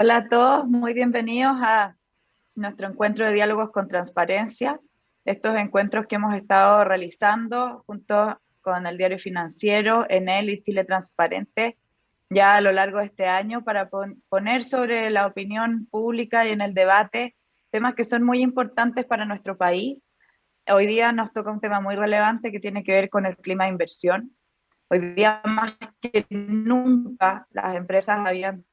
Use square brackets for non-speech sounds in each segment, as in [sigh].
Hola a todos, muy bienvenidos a nuestro encuentro de diálogos con transparencia. Estos encuentros que hemos estado realizando junto con el diario financiero, Enel y Chile Transparente ya a lo largo de este año para poner sobre la opinión pública y en el debate temas que son muy importantes para nuestro país. Hoy día nos toca un tema muy relevante que tiene que ver con el clima de inversión. Hoy día más que nunca las empresas habían,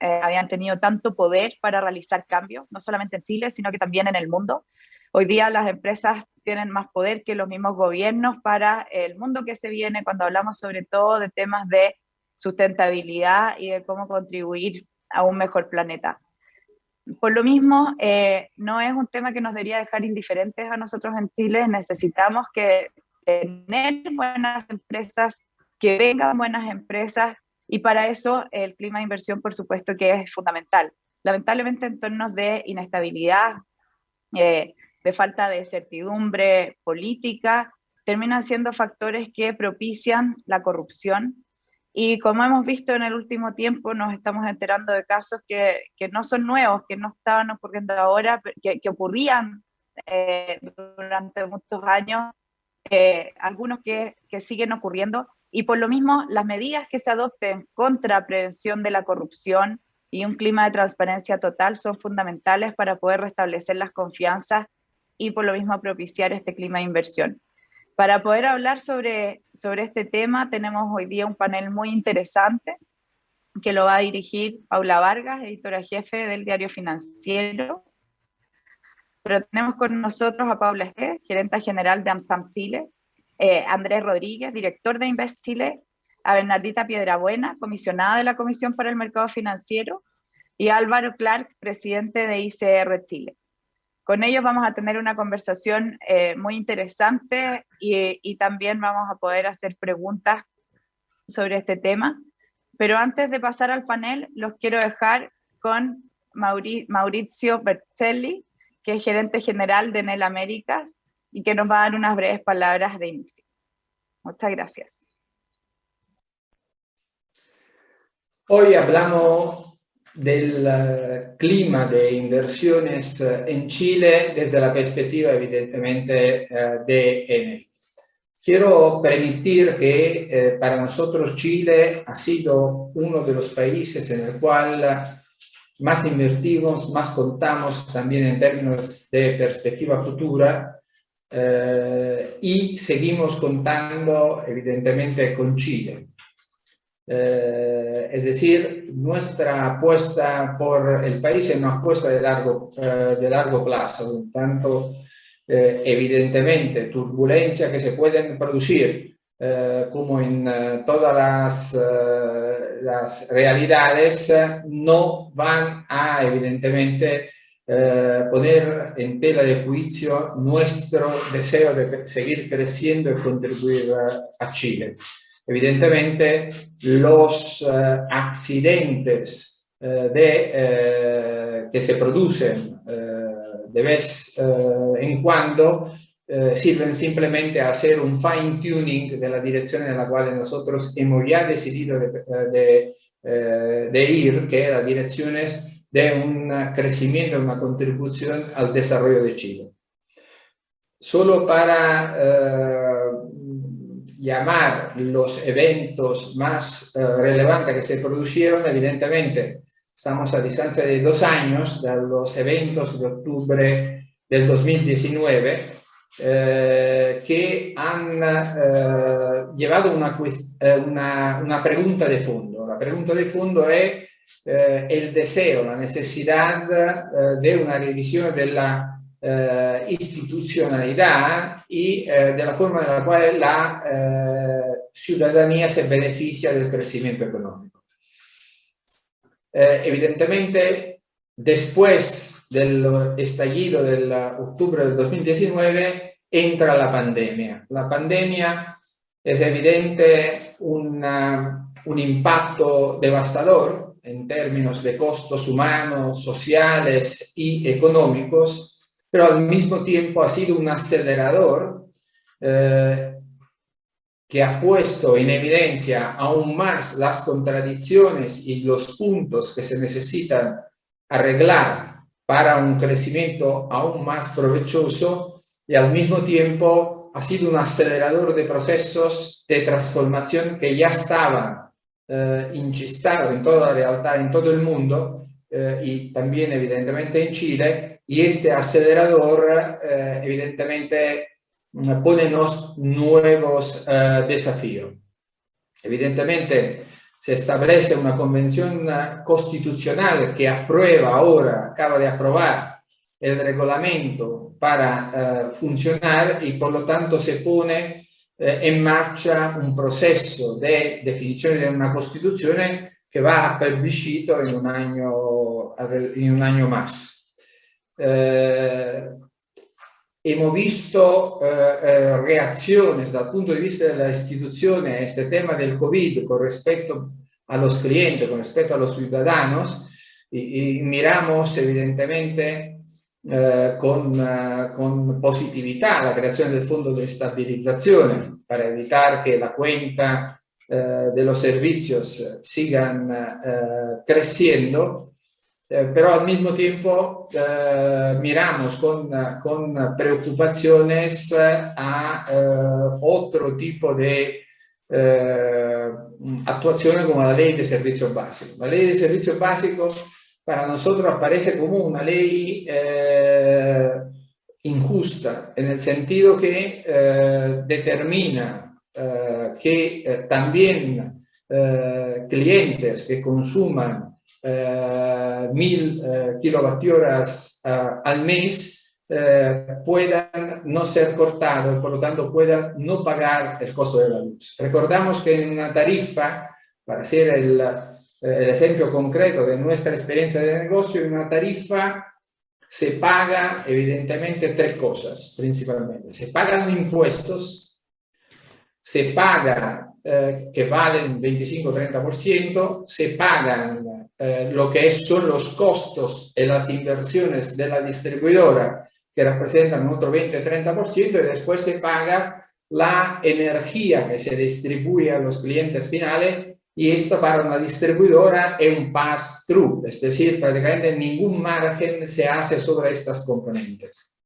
eh, habían tenido tanto poder para realizar cambios, no solamente en Chile, sino que también en el mundo. Hoy día las empresas tienen más poder que los mismos gobiernos para el mundo que se viene cuando hablamos sobre todo de temas de sustentabilidad y de cómo contribuir a un mejor planeta. Por lo mismo, eh, no es un tema que nos debería dejar indiferentes a nosotros en Chile, necesitamos que tener buenas empresas, que vengan buenas empresas, y para eso el clima de inversión, por supuesto, que es fundamental. Lamentablemente, en de inestabilidad, eh, de falta de certidumbre política, terminan siendo factores que propician la corrupción. Y como hemos visto en el último tiempo, nos estamos enterando de casos que, que no son nuevos, que no estaban ocurriendo ahora, que, que ocurrían eh, durante muchos años, eh, algunos que, que siguen ocurriendo, y por lo mismo las medidas que se adopten contra prevención de la corrupción y un clima de transparencia total son fundamentales para poder restablecer las confianzas y por lo mismo propiciar este clima de inversión. Para poder hablar sobre, sobre este tema tenemos hoy día un panel muy interesante que lo va a dirigir Paula Vargas, editora jefe del diario financiero. Pero tenemos con nosotros a Paula G, gerente general de AmSam Chile, eh, Andrés Rodríguez, director de Invest Chile, a Bernardita Piedrabuena, comisionada de la Comisión para el Mercado Financiero, y Álvaro Clark, presidente de ICR Chile. Con ellos vamos a tener una conversación eh, muy interesante y, también vamos a poder hacer preguntas sobre este tema. Pero antes de pasar al panel, los quiero dejar con Mauricio Berzelli, que es gerente general de Enel Américas y que nos va a dar unas breves palabras de inicio. Muchas gracias. Hoy hablamos del eh, clima de inversiones eh, en Chile desde la perspectiva evidentemente eh, de Enel. Quiero permitir que para nosotros Chile ha sido uno de los países en el cual más invertimos, más contamos también en términos de perspectiva futura y seguimos contando evidentemente con Chile. Eh, es decir, nuestra apuesta por el país es una apuesta de largo, eh, de largo plazo, tanto eh, evidentemente turbulencias que se pueden producir como en todas las, realidades no van a evidentemente poner en tela de juicio nuestro deseo de seguir creciendo y contribuir a Chile. Evidentemente los eh, accidentes eh, de, eh, que se producen de vez en cuando sirven simplemente a hacer un fine tuning de la dirección en la cual nosotros hemos ya decidido de, de ir, que es la dirección de un crecimiento, una contribución al desarrollo de Chile. Solo para llamar los eventos más eh, relevantes que se produjeron, evidentemente estamos a distancia de dos años de los eventos de octubre del 2019 eh, que han eh, llevado una, una, una, pregunta de fondo. La pregunta de fondo es el deseo, la necesidad de una revisión de la eh, istitucionalidad y eh, de la forma en la cual la eh, ciudadanía se beneficia del crecimiento económico. evidentemente, después del estallido del octubre del 2019, entra la pandemia. La pandemia es evidente una, un impacto devastador en términos de costos humanos, sociales y económicos pero al mismo tiempo ha sido un acelerador eh, que ha puesto en evidencia aún más las contradicciones y los puntos que se necesitan arreglar para un crecimiento aún más provechoso y al mismo tiempo ha sido un acelerador de procesos de transformación que ya estaban eh, inchistados en toda la realidad, en todo el mundo eh, y también evidentemente en Chile y este acelerador eh, evidentemente pone nuevos eh, desafíos. Evidentemente se establece una convención constitucional que aprueba ahora, acaba de aprobar el reglamento para funcionar y por lo tanto se pone eh, en marcha un proceso de definición de una constitución que va a plebiscito en un año, en un año más. Eh, hemos visto eh, eh, reacciones dal punto di vista della istituzione a este tema del COVID con respecto a los clientes, con respecto a los ciudadanos, y miramos evidentemente eh, con, uh, con, positività la creazione del fondo di stabilizzazione per evitare che la cuenta uh, de los servicios sigan uh, creciendo Eh, pero al mismo tiempo eh, miramos con, con, preocupaciones a eh, otro tipo de eh, actuación como la ley de servicio básico. La ley de servicio básico para nosotros aparece como una ley eh, injusta, en el sentido que determina que también clientes que consuman eh, mil eh, kilovatios eh, al mes puedan no ser cortados, por lo tanto puedan no pagar el costo de la luz. Recordamos que en una tarifa, para hacer el, el ejemplo concreto de nuestra experiencia de negocio, en una tarifa se paga evidentemente tres cosas principalmente. Se pagan impuestos, se paga eh, que valen 25-30%, se pagan eh, lo que son los costos y las inversiones de la distribuidora, que representan otro 20-30%, y después se paga la energía que se distribuye a los clientes finales y esto para una distribuidora es un pass-through, es decir, prácticamente ningún margen se hace sobre estas componentes.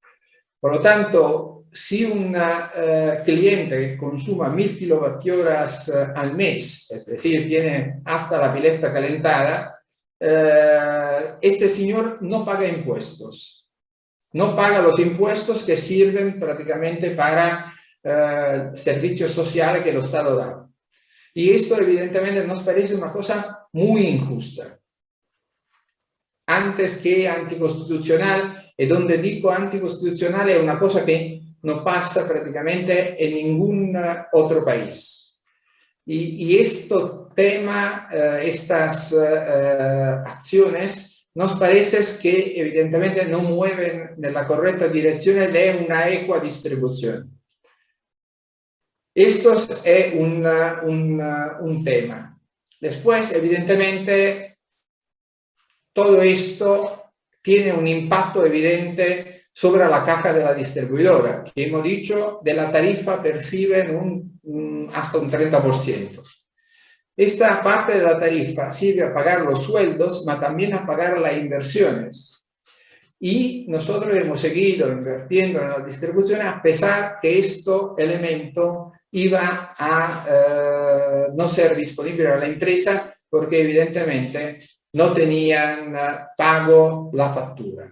Por lo tanto, si un uh, cliente que consuma mil kilovatios uh, al mes, es decir, tiene hasta la pileta calentada, uh, este señor no paga impuestos. No paga los impuestos que sirven prácticamente para servicios sociales que el Estado da. Y esto evidentemente nos parece una cosa muy injusta. Antes que anticonstitucional, y donde digo anticonstitucional es una cosa que no pasa prácticamente en ningún otro país. Y, y este tema, eh, estas eh, acciones, nos parece que evidentemente no mueven en la correcta dirección de una equa distribución. Esto es una, una, un tema. Después, evidentemente, todo esto tiene un impacto evidente sobre la caja de la distribuidora, que hemos dicho de la tarifa perciben un, hasta un 30%. Esta parte de la tarifa sirve a pagar los sueldos, pero también a pagar las inversiones. Y nosotros hemos seguido invirtiendo en la distribución a pesar que este elemento iba a eh, no ser disponible a la empresa porque evidentemente no tenían pago la factura.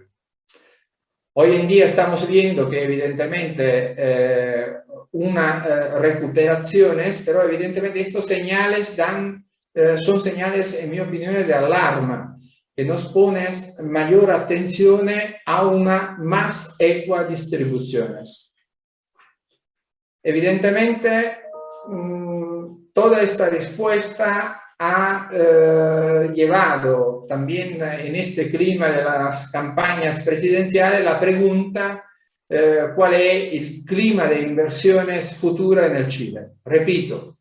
Hoy en día estamos viendo que evidentemente eh, una eh, recuperaciones, pero evidentemente estos señales dan, eh, son señales, en mi opinión, de alarma, que nos ponen mayor atención a una más equa distribuciones. Evidentemente, mmm, toda esta respuesta ha eh, llevado también en este clima de las campañas presidenciales la pregunta eh, cuál es el clima de inversiones futura en el Chile. Repito,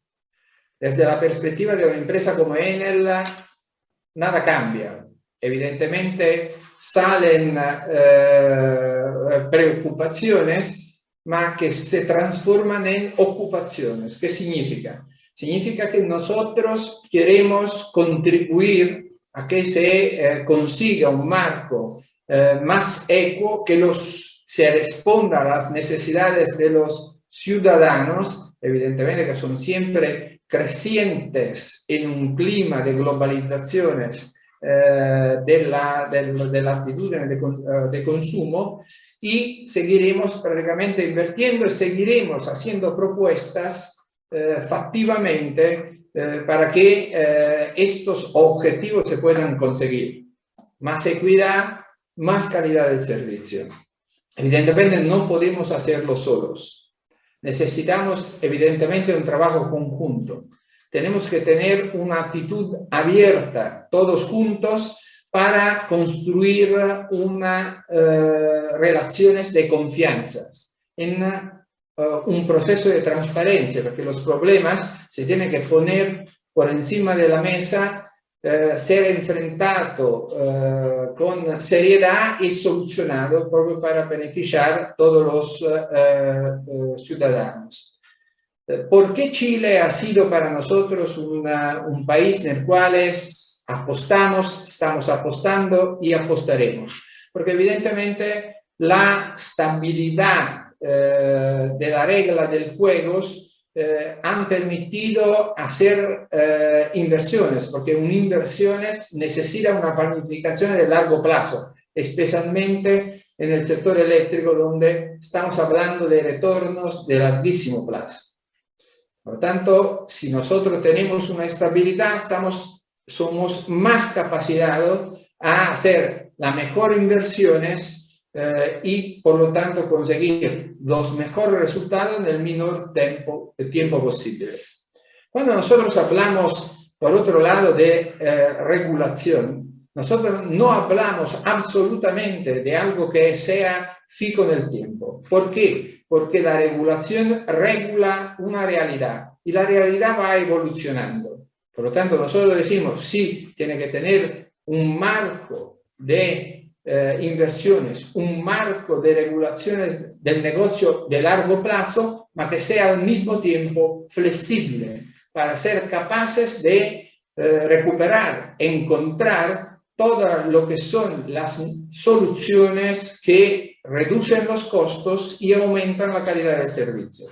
desde la perspectiva de una empresa como Enel, nada cambia. Evidentemente salen eh, preocupaciones, ma que se transforman en ocupaciones. ¿Qué significa? Significa que nosotros queremos contribuir a que se eh, consiga un marco eh, más equo que los, se responda a las necesidades de los ciudadanos, evidentemente que son siempre crecientes en un clima de globalizaciones eh, de, la, de, de, de, de, consumo y seguiremos prácticamente invirtiendo y seguiremos haciendo propuestas eh, factivamente eh, para que eh, estos objetivos se puedan conseguir. Más equidad, más calidad del servicio. Evidentemente no podemos hacerlo solos. Necesitamos evidentemente un trabajo conjunto. Tenemos que tener una actitud abierta, todos juntos, para construir una eh, relaciones de confianza en uh, un proceso de transparencia, porque los problemas se tienen que poner por encima de la mesa, uh, ser enfrentado con seriedad y solucionado proprio para beneficiar todos los ciudadanos. ¿Por qué Chile ha sido para nosotros un país en el cual apostamos, estamos apostando y apostaremos? Porque evidentemente la stabilidad eh, de la regla del juego eh, han permitido hacer eh, inversiones, porque una inversiones necesita una planificación de largo plazo, especialmente en el sector eléctrico donde estamos hablando de retornos de larguísimo plazo. Por lo tanto, si nosotros tenemos una estabilidad, estamos, somos más capacitados a hacer las mejores inversiones eh, y por lo tanto conseguir los mejores resultados en el menor tiempo, tiempo posible. Cuando nosotros hablamos, por otro lado, de eh, regulación, nosotros no hablamos absolutamente de algo que sea fijo en el tiempo. ¿Por qué? Porque la regulación regula una realidad y la realidad va evolucionando. Por lo tanto, nosotros decimos, sí, tiene que tener un marco de eh, inversiones, un marco de regulaciones del negocio de largo plazo, ma que sea al mismo tiempo flexible para ser capaces de eh, recuperar, encontrar todo lo que son las soluciones que reducen los costos y aumentan la calidad del servicio.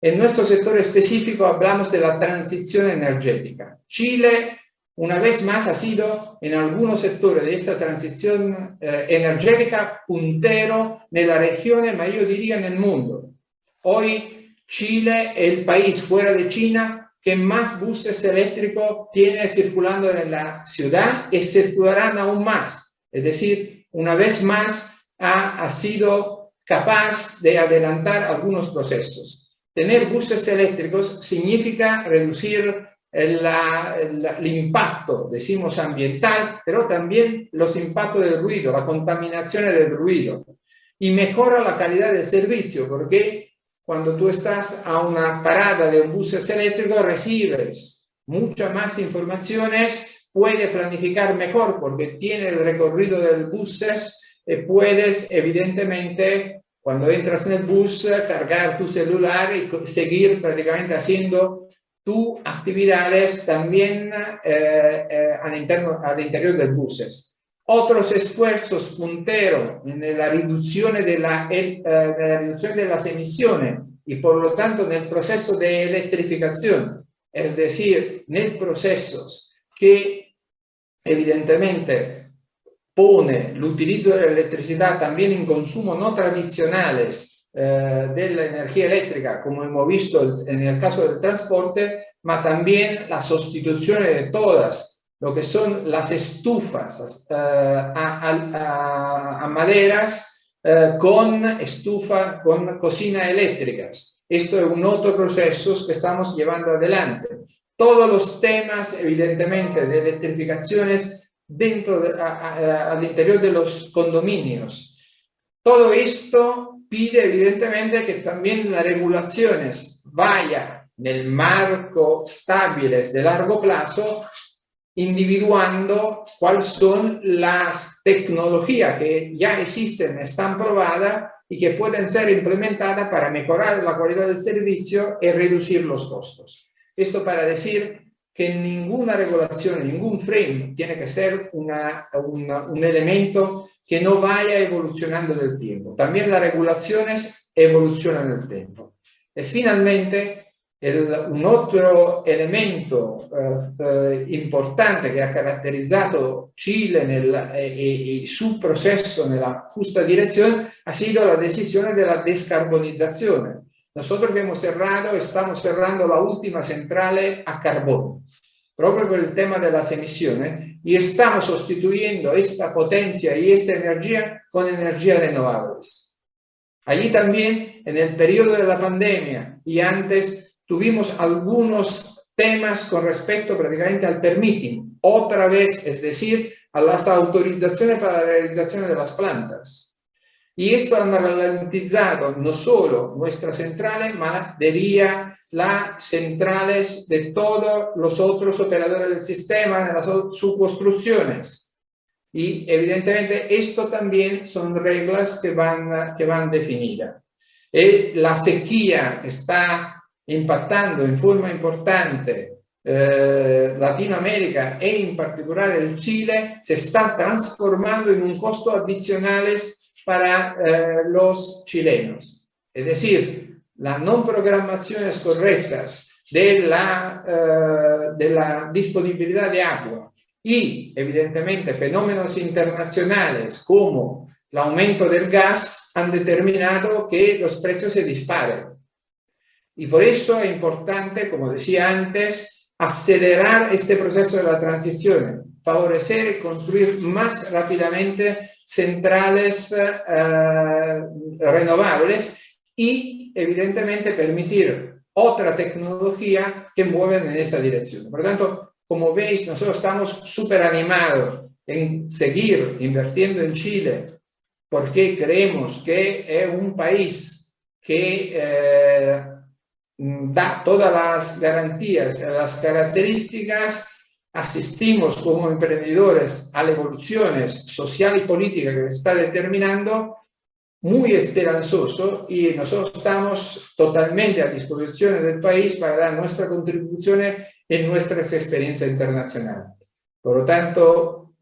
En nuestro sector específico hablamos de la transición energética. Chile una vez más ha sido en algunos sectores de esta transición eh, energética puntero en la región, ma yo diría en el mundo. Hoy Chile es el país fuera de China que más buses eléctricos tiene circulando en la ciudad y circularán aún más. Es decir, una vez más ha, ha sido capaz de adelantar algunos procesos. Tener buses eléctricos significa reducir el, impacto, decimos ambiental, pero también los impactos del ruido, la contaminación del ruido. Y mejora la calidad del servicio, porque cuando tú estás a una parada de un bus eléctrico recibes muchas más informaciones, puedes planificar mejor porque tiene el recorrido del bus y puedes evidentemente cuando entras en el bus cargar tu celular y seguir prácticamente haciendo tus actividades también eh, eh, al, interno, al interior del buses. Otros esfuerzos punteros en la reducción de, la, eh, de la reducción de las emisiones y por lo tanto en el proceso de electrificación, es decir, en el procesos que evidentemente pone el utilizo de la electricidad también en consumo no tradicionales eh, de la energía eléctrica, como hemos visto en el caso del transporte, ma también la sustitución de todas lo que son las estufas eh, a, maderas eh, con estufa, con cocina eléctricas. Esto es un otro proceso que estamos llevando adelante. Todos los temas, evidentemente, de electrificaciones dentro al interior de los condominios. Todo esto pide evidentemente que también las regulaciones vayan el marco estables de largo plazo, individuando cuáles son las tecnologías que ya existen, están probadas y que pueden ser implementadas para mejorar la calidad del servicio y reducir los costos. Esto para decir que ninguna regulación, ningún frame tiene que ser una, un elemento que no vaya evolucionando en el tiempo. También las regulaciones evolucionan en el tiempo. Y finalmente, un otro elemento eh, eh, importante que ha caracterizado Chile y su proceso en la justa dirección ha sido la decisión de la descarbonización. Nosotros hemos cerrado, estamos cerrando la última central a carbón, proprio por el tema de las emisiones, y estamos sustituyendo esta potencia y esta energía con energías renovables. Allí también, en el periodo de la pandemia y antes, tuvimos algunos temas con respecto prácticamente al permitting, otra vez, es decir, a las autorizaciones para la realización de las plantas. Y esto ha ralentizado no solo nuestras centrales, ma diría las centrales de todos los otros operadores del sistema, de las subconstrucciones. Y evidentemente esto también son reglas que van, que van definidas. Y la sequía está impactando in forma importante eh, Latinoamérica e in particolare il Chile, se sta trasformando in un costo adicional para eh, los chilenos. Es decir, las no programaciones correctas de la, eh, de la disponibilidad de agua y evidentemente fenómenos internacionales como el aumento del gas han determinado que los precios se disparen. Y por eso es importante, como decía antes, acelerar este proceso de la transición, favorecer y construir más rápidamente centrales eh, renovables y evidentemente permitir otra tecnología que mueven en esa dirección. Por lo tanto, como veis, nosotros estamos súper animados en seguir invirtiendo en Chile porque creemos que es un país que eh, da todas las garantías, las características, asistimos como emprendedores a la evolución social y política que se está determinando, muy esperanzoso y nosotros estamos totalmente a disposición del país para dar nuestra contribución en nuestras experiencias internacionales. Por lo tanto,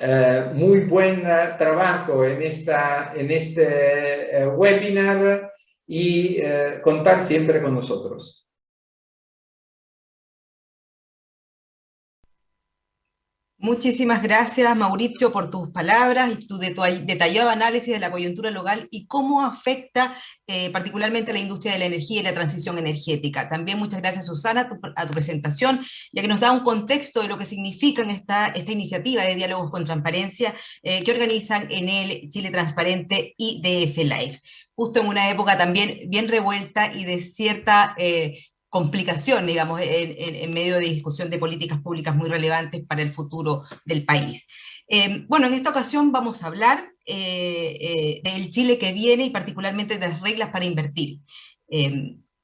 eh, muy buen trabajo en, esta, en este eh, webinar y eh, contar siempre con nosotros. Muchísimas gracias, Mauricio, por tus palabras y tu detallado análisis de la coyuntura local y cómo afecta eh, particularmente a la industria de la energía y la transición energética. También muchas gracias, Susana, a tu, presentación, ya que nos da un contexto de lo que significa esta, esta iniciativa de diálogos con transparencia eh, que organizan en el Chile Transparente y DF Live, justo en una época también bien revuelta y de cierta... Eh, complicación, digamos, en, medio de discusión de políticas públicas muy relevantes para el futuro del país. Eh, bueno, en esta ocasión vamos a hablar eh, eh, del Chile que viene y particularmente de las reglas para invertir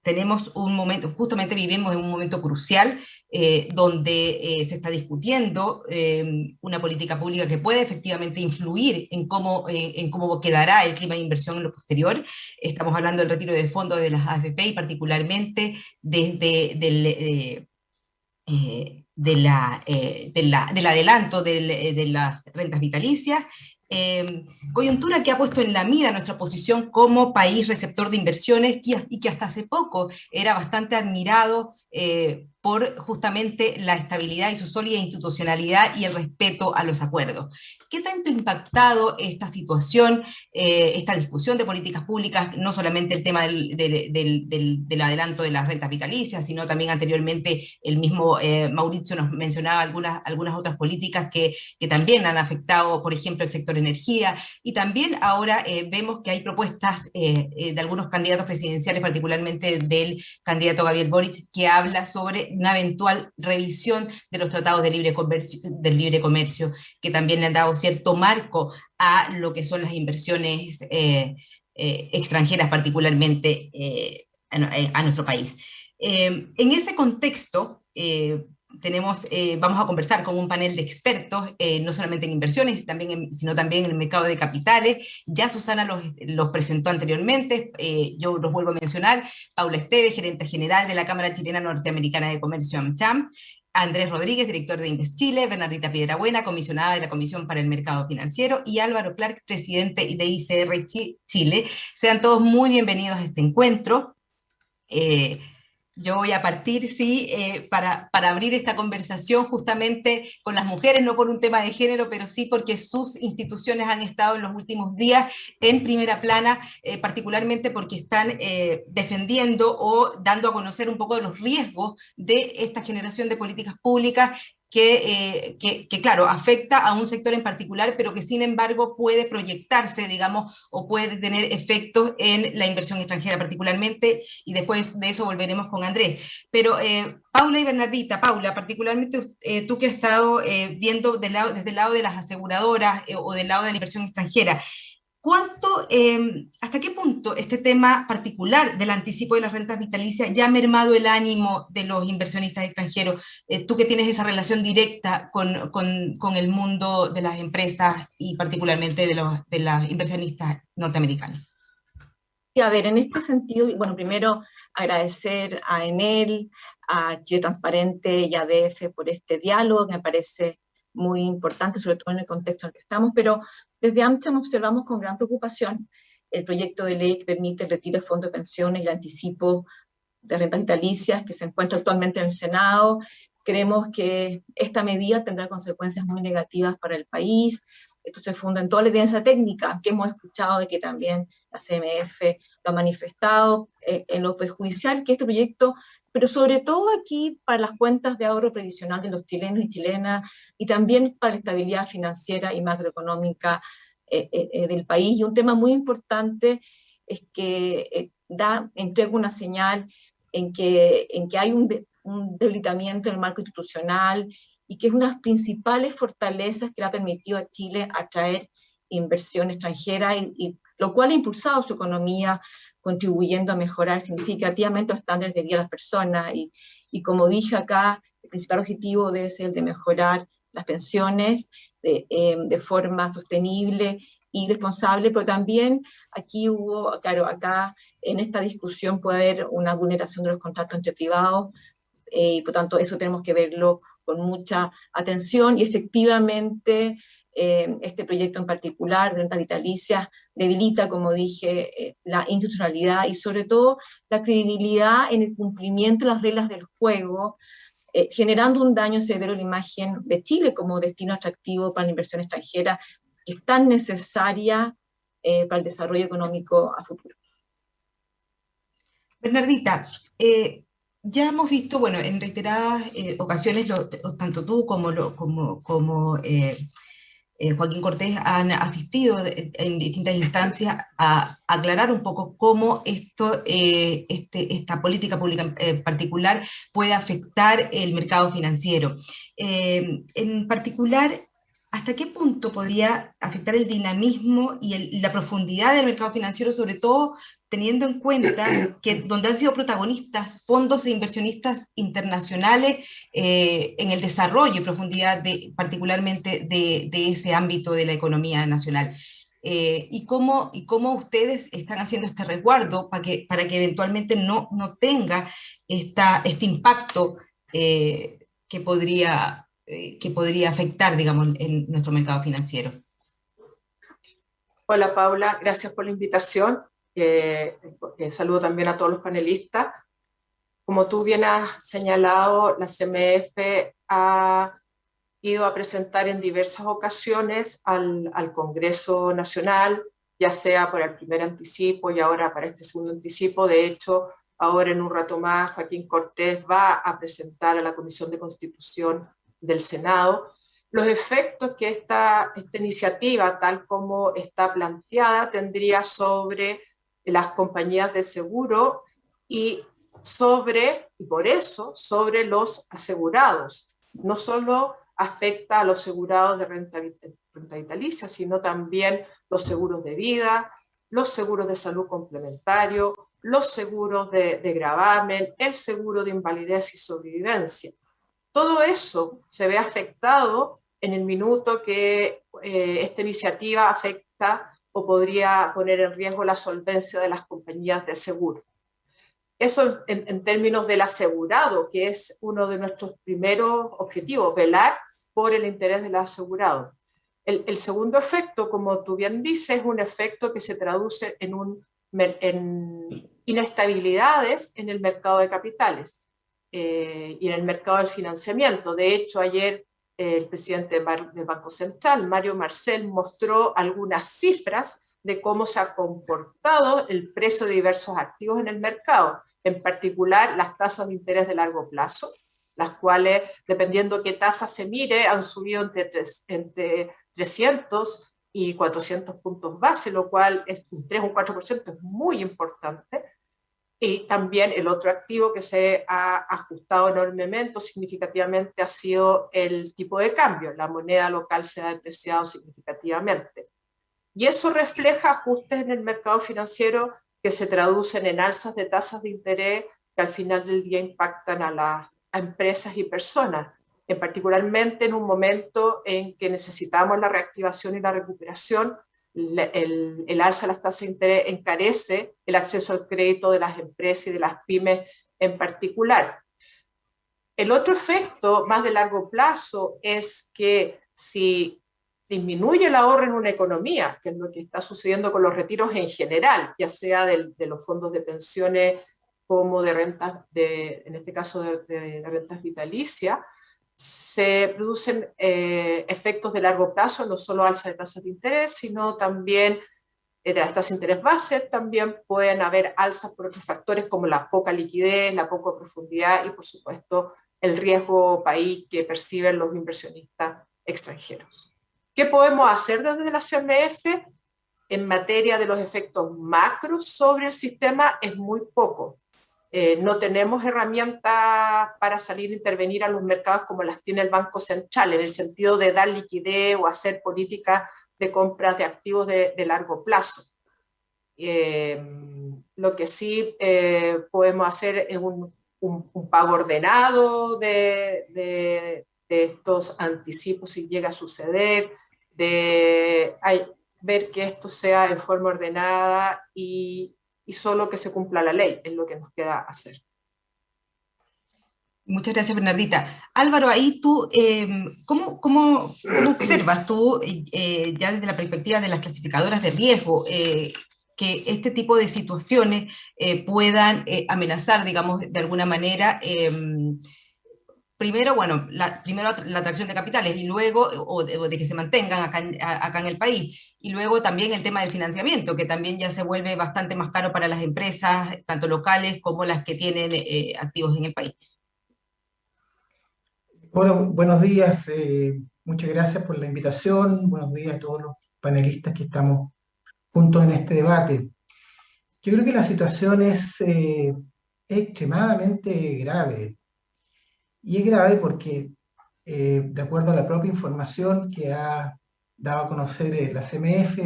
tenemos un momento, justamente vivimos en un momento crucial eh, donde eh, se está discutiendo eh, una política pública que puede efectivamente influir en cómo, en cómo quedará el clima de inversión en lo posterior. Estamos hablando del retiro de fondos de las AFP y particularmente desde del, de la, del adelanto de las rentas vitalicias Em, coyuntura que ha puesto en la mira nuestra posición como país receptor de inversiones y que hasta hace poco era bastante admirado eh, por justamente la estabilidad y su sólida institucionalidad y el respeto a los acuerdos. ¿Qué tanto ha impactado esta situación, eh, esta discusión de políticas públicas, no solamente el tema del, del, adelanto de las rentas vitalicias, sino también anteriormente el mismo eh, Mauricio nos mencionaba algunas, algunas otras políticas que, que, también han afectado, por ejemplo, el sector energía, y también ahora eh, vemos que hay propuestas de algunos candidatos presidenciales, particularmente del candidato Gabriel Boric, que habla sobre una eventual revisión de los tratados de libre comercio, del libre comercio, que también le han dado cierto marco a lo que son las inversiones eh, eh, extranjeras, particularmente eh, a, nuestro país. en ese contexto, tenemos, eh, vamos a conversar con un panel de expertos, eh, no solamente en inversiones, sino también en el mercado de capitales. Ya Susana los, presentó anteriormente, eh, yo los vuelvo a mencionar. Paula Esteves, gerente general de la Cámara Chilena Norteamericana de Comercio AmCham. Andrés Rodríguez, director de Invest Chile, Bernardita Piedrabuena, comisionada de la Comisión para el Mercado Financiero, y Álvaro Clark, presidente de ICR Chile. Sean todos muy bienvenidos a este encuentro. Yo voy a partir, sí, eh, para, para, abrir esta conversación justamente con las mujeres, no por un tema de género, pero sí porque sus instituciones han estado en los últimos días en primera plana, eh, particularmente porque están eh, defendiendo o dando a conocer un poco de los riesgos de esta generación de políticas públicas eh, que, que, claro, afecta a un sector en particular, pero que sin embargo puede proyectarse, digamos, o puede tener efectos en la inversión extranjera particularmente, y después de eso volveremos con Andrés. Pero eh, Paula y Bernardita, Paula, particularmente eh, tú que has estado viendo lado, desde el lado de las aseguradoras o del lado de la inversión extranjera, ¿Cuánto, em, hasta qué punto este tema particular del anticipo de las rentas vitalicias ya ha mermado el ánimo de los inversionistas extranjeros? Eh, tú que tienes esa relación directa con, con, con, el mundo de las empresas y particularmente de, los, de inversionistas norteamericanas. Sí, a ver, en este sentido, bueno, primero agradecer a Enel, a Chile Transparente y a DF por este diálogo, me parece muy importante, sobre todo en el contexto en el que estamos, pero desde AmCham observamos con gran preocupación el proyecto de ley que permite el retiro de fondos de pensiones y el anticipo de rentas vitalicias que se encuentra actualmente en el Senado. Creemos que esta medida tendrá consecuencias muy negativas para el país. Esto se funda en toda la evidencia técnica que hemos escuchado de que también la CMF lo ha manifestado, eh, en lo perjudicial que este proyecto pero sobre todo aquí para las cuentas de ahorro previsional de los chilenos y chilenas, y también para la estabilidad financiera y macroeconómica eh, eh, eh, del país. Y un tema muy importante es que da, entrega una señal en que, en que hay un, debilitamiento en el marco institucional y que es una de las principales fortalezas que le ha permitido a Chile atraer inversión extranjera, y lo cual ha impulsado su economía contribuyendo a mejorar significativamente los estándares de vida de las personas. Y, y como dije acá, el principal objetivo debe ser el de mejorar las pensiones de, eh, de, forma sostenible y responsable, pero también aquí hubo, claro, acá en esta discusión puede haber una vulneración de los contratos entre privados, eh, y por tanto eso tenemos que verlo con mucha atención y efectivamente eh, este proyecto en particular, renta vitalicia, debilita, como dije, eh, la institucionalidad y sobre todo la credibilidad en el cumplimiento de las reglas del juego, eh, generando un daño severo a la imagen de Chile como destino atractivo para la inversión extranjera, que es tan necesaria para el desarrollo económico a futuro. Bernardita, ya hemos visto, bueno, en reiteradas ocasiones, tanto tú como, lo, como, como eh, Joaquín Cortés han asistido en distintas instancias a aclarar un poco cómo esto, eh, este, esta política pública eh, particular puede afectar el mercado financiero. en particular, ¿hasta qué punto podría afectar el dinamismo y la profundidad del mercado financiero, sobre todo teniendo en cuenta [clears throat] que donde han sido protagonistas fondos e inversionistas internacionales eh, en el desarrollo y profundidad de, particularmente de, ese ámbito de la economía nacional? Eh, y, cómo, y cómo ustedes están haciendo este resguardo para que, para que eventualmente no, no tenga esta, este impacto eh, que podría que podría afectar, digamos, en nuestro mercado financiero. Hola Paula, gracias por la invitación. Eh, saludo también a todos los panelistas. Como tú bien has señalado, la CMF ha ido a presentar en diversas ocasiones al, al Congreso Nacional, ya sea por el primer anticipo y ahora para este segundo anticipo. De hecho, ahora en un rato más Joaquín Cortés va a presentar a la Comisión de Constitución del Senado, los efectos que esta, esta iniciativa, tal como está planteada, tendría sobre las compañías de seguro y sobre, y por eso, sobre los asegurados. No solo afecta a los asegurados de renta, vitalicia, sino también los seguros de vida, los seguros de salud complementario, los seguros de, de gravamen, el seguro de invalidez y sobrevivencia. Todo eso se ve afectado en el minuto que eh, esta iniciativa afecta o podría poner en riesgo la solvencia de las compañías de seguro. Eso en, términos del asegurado, que es uno de nuestros primeros objetivos, velar por el interés del asegurado. El, el, segundo efecto, como tú bien dices, es un efecto que se traduce en, un, en inestabilidades en el mercado de capitales eh, y en el mercado del financiamiento. De hecho, ayer el presidente del Banco Central, Mario Marcel, mostró algunas cifras de cómo se ha comportado el precio de diversos activos en el mercado, en particular las tasas de interés de largo plazo, las cuales, dependiendo qué tasa se mire, han subido entre, tres, entre 300 y 400 puntos base, lo cual es un 3 o un 4% es muy importante. Y también el otro activo que se ha ajustado enormemente, significativamente, ha sido el tipo de cambio. La moneda local se ha depreciado significativamente. Y eso refleja ajustes en el mercado financiero que se traducen en alzas de tasas de interés que al final del día impactan a las empresas y personas, en particularmente en un momento en que necesitamos la reactivación y la recuperación el, alza de las tasas de interés encarece el acceso al crédito de las empresas y de las pymes en particular. El otro efecto más de largo plazo es que si disminuye el ahorro en una economía, que es lo que está sucediendo con los retiros en general, ya sea de los fondos de pensiones como de rentas, de, en este caso de, de rentas vitalicias, se producen eh, efectos de largo plazo, no solo alza de tasas de interés, sino también eh, de las tasas de interés base, también pueden haber alzas por otros factores como la poca liquidez, la poca profundidad y por supuesto el riesgo país que perciben los inversionistas extranjeros. ¿Qué podemos hacer desde la CMF? En materia de los efectos macros sobre el sistema es muy poco. Eh, no tenemos herramientas para salir a intervenir a los mercados como las tiene el Banco Central, en el sentido de dar liquidez o hacer políticas de compras de activos de, largo plazo. Eh, lo que sí eh, podemos hacer es un, pago ordenado de, estos anticipos si llega a suceder, de ver que esto sea en forma ordenada y, y solo que se cumpla la ley, es lo que nos queda hacer. Muchas gracias, Bernardita. Álvaro, ahí tú, em, ¿cómo, cómo, observas tú, eh, ya desde la perspectiva de las clasificadoras de riesgo, eh, que este tipo de situaciones eh, puedan amenazar, digamos, de alguna manera, em, primero, bueno, la, primero la atracción de capitales y luego, o de, que se mantengan acá acá en el país, y luego también el tema del financiamiento, que también ya se vuelve bastante más caro para las empresas, tanto locales como las que tienen eh, activos en el país. Bueno, buenos días, eh, muchas gracias por la invitación, buenos días a todos los panelistas que estamos juntos en este debate. Yo creo que la situación es eh, extremadamente grave, y es grave porque, de acuerdo a la propia información que ha daba a conocer eh, la CMF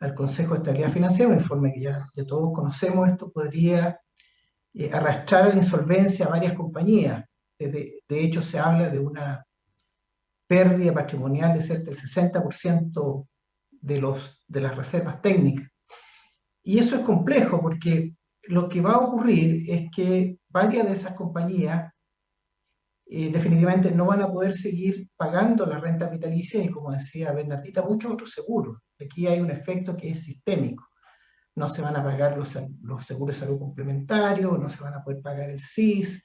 al, Consejo de Estabilidad Financiera, un informe que ya, todos conocemos, esto podría eh, arrastrar a la insolvencia a varias compañías. De, de, hecho, se habla de una pérdida patrimonial de cerca del 60% de, los, de las reservas técnicas. Y eso es complejo porque lo que va a ocurrir es que varias de esas compañías eh, definitivamente no van a poder seguir pagando la renta vitalicia y, como decía Bernardita, muchos otros seguros. Aquí hay un efecto que es sistémico. No se van a pagar los, los seguros de salud complementarios, no se van a poder pagar el SIS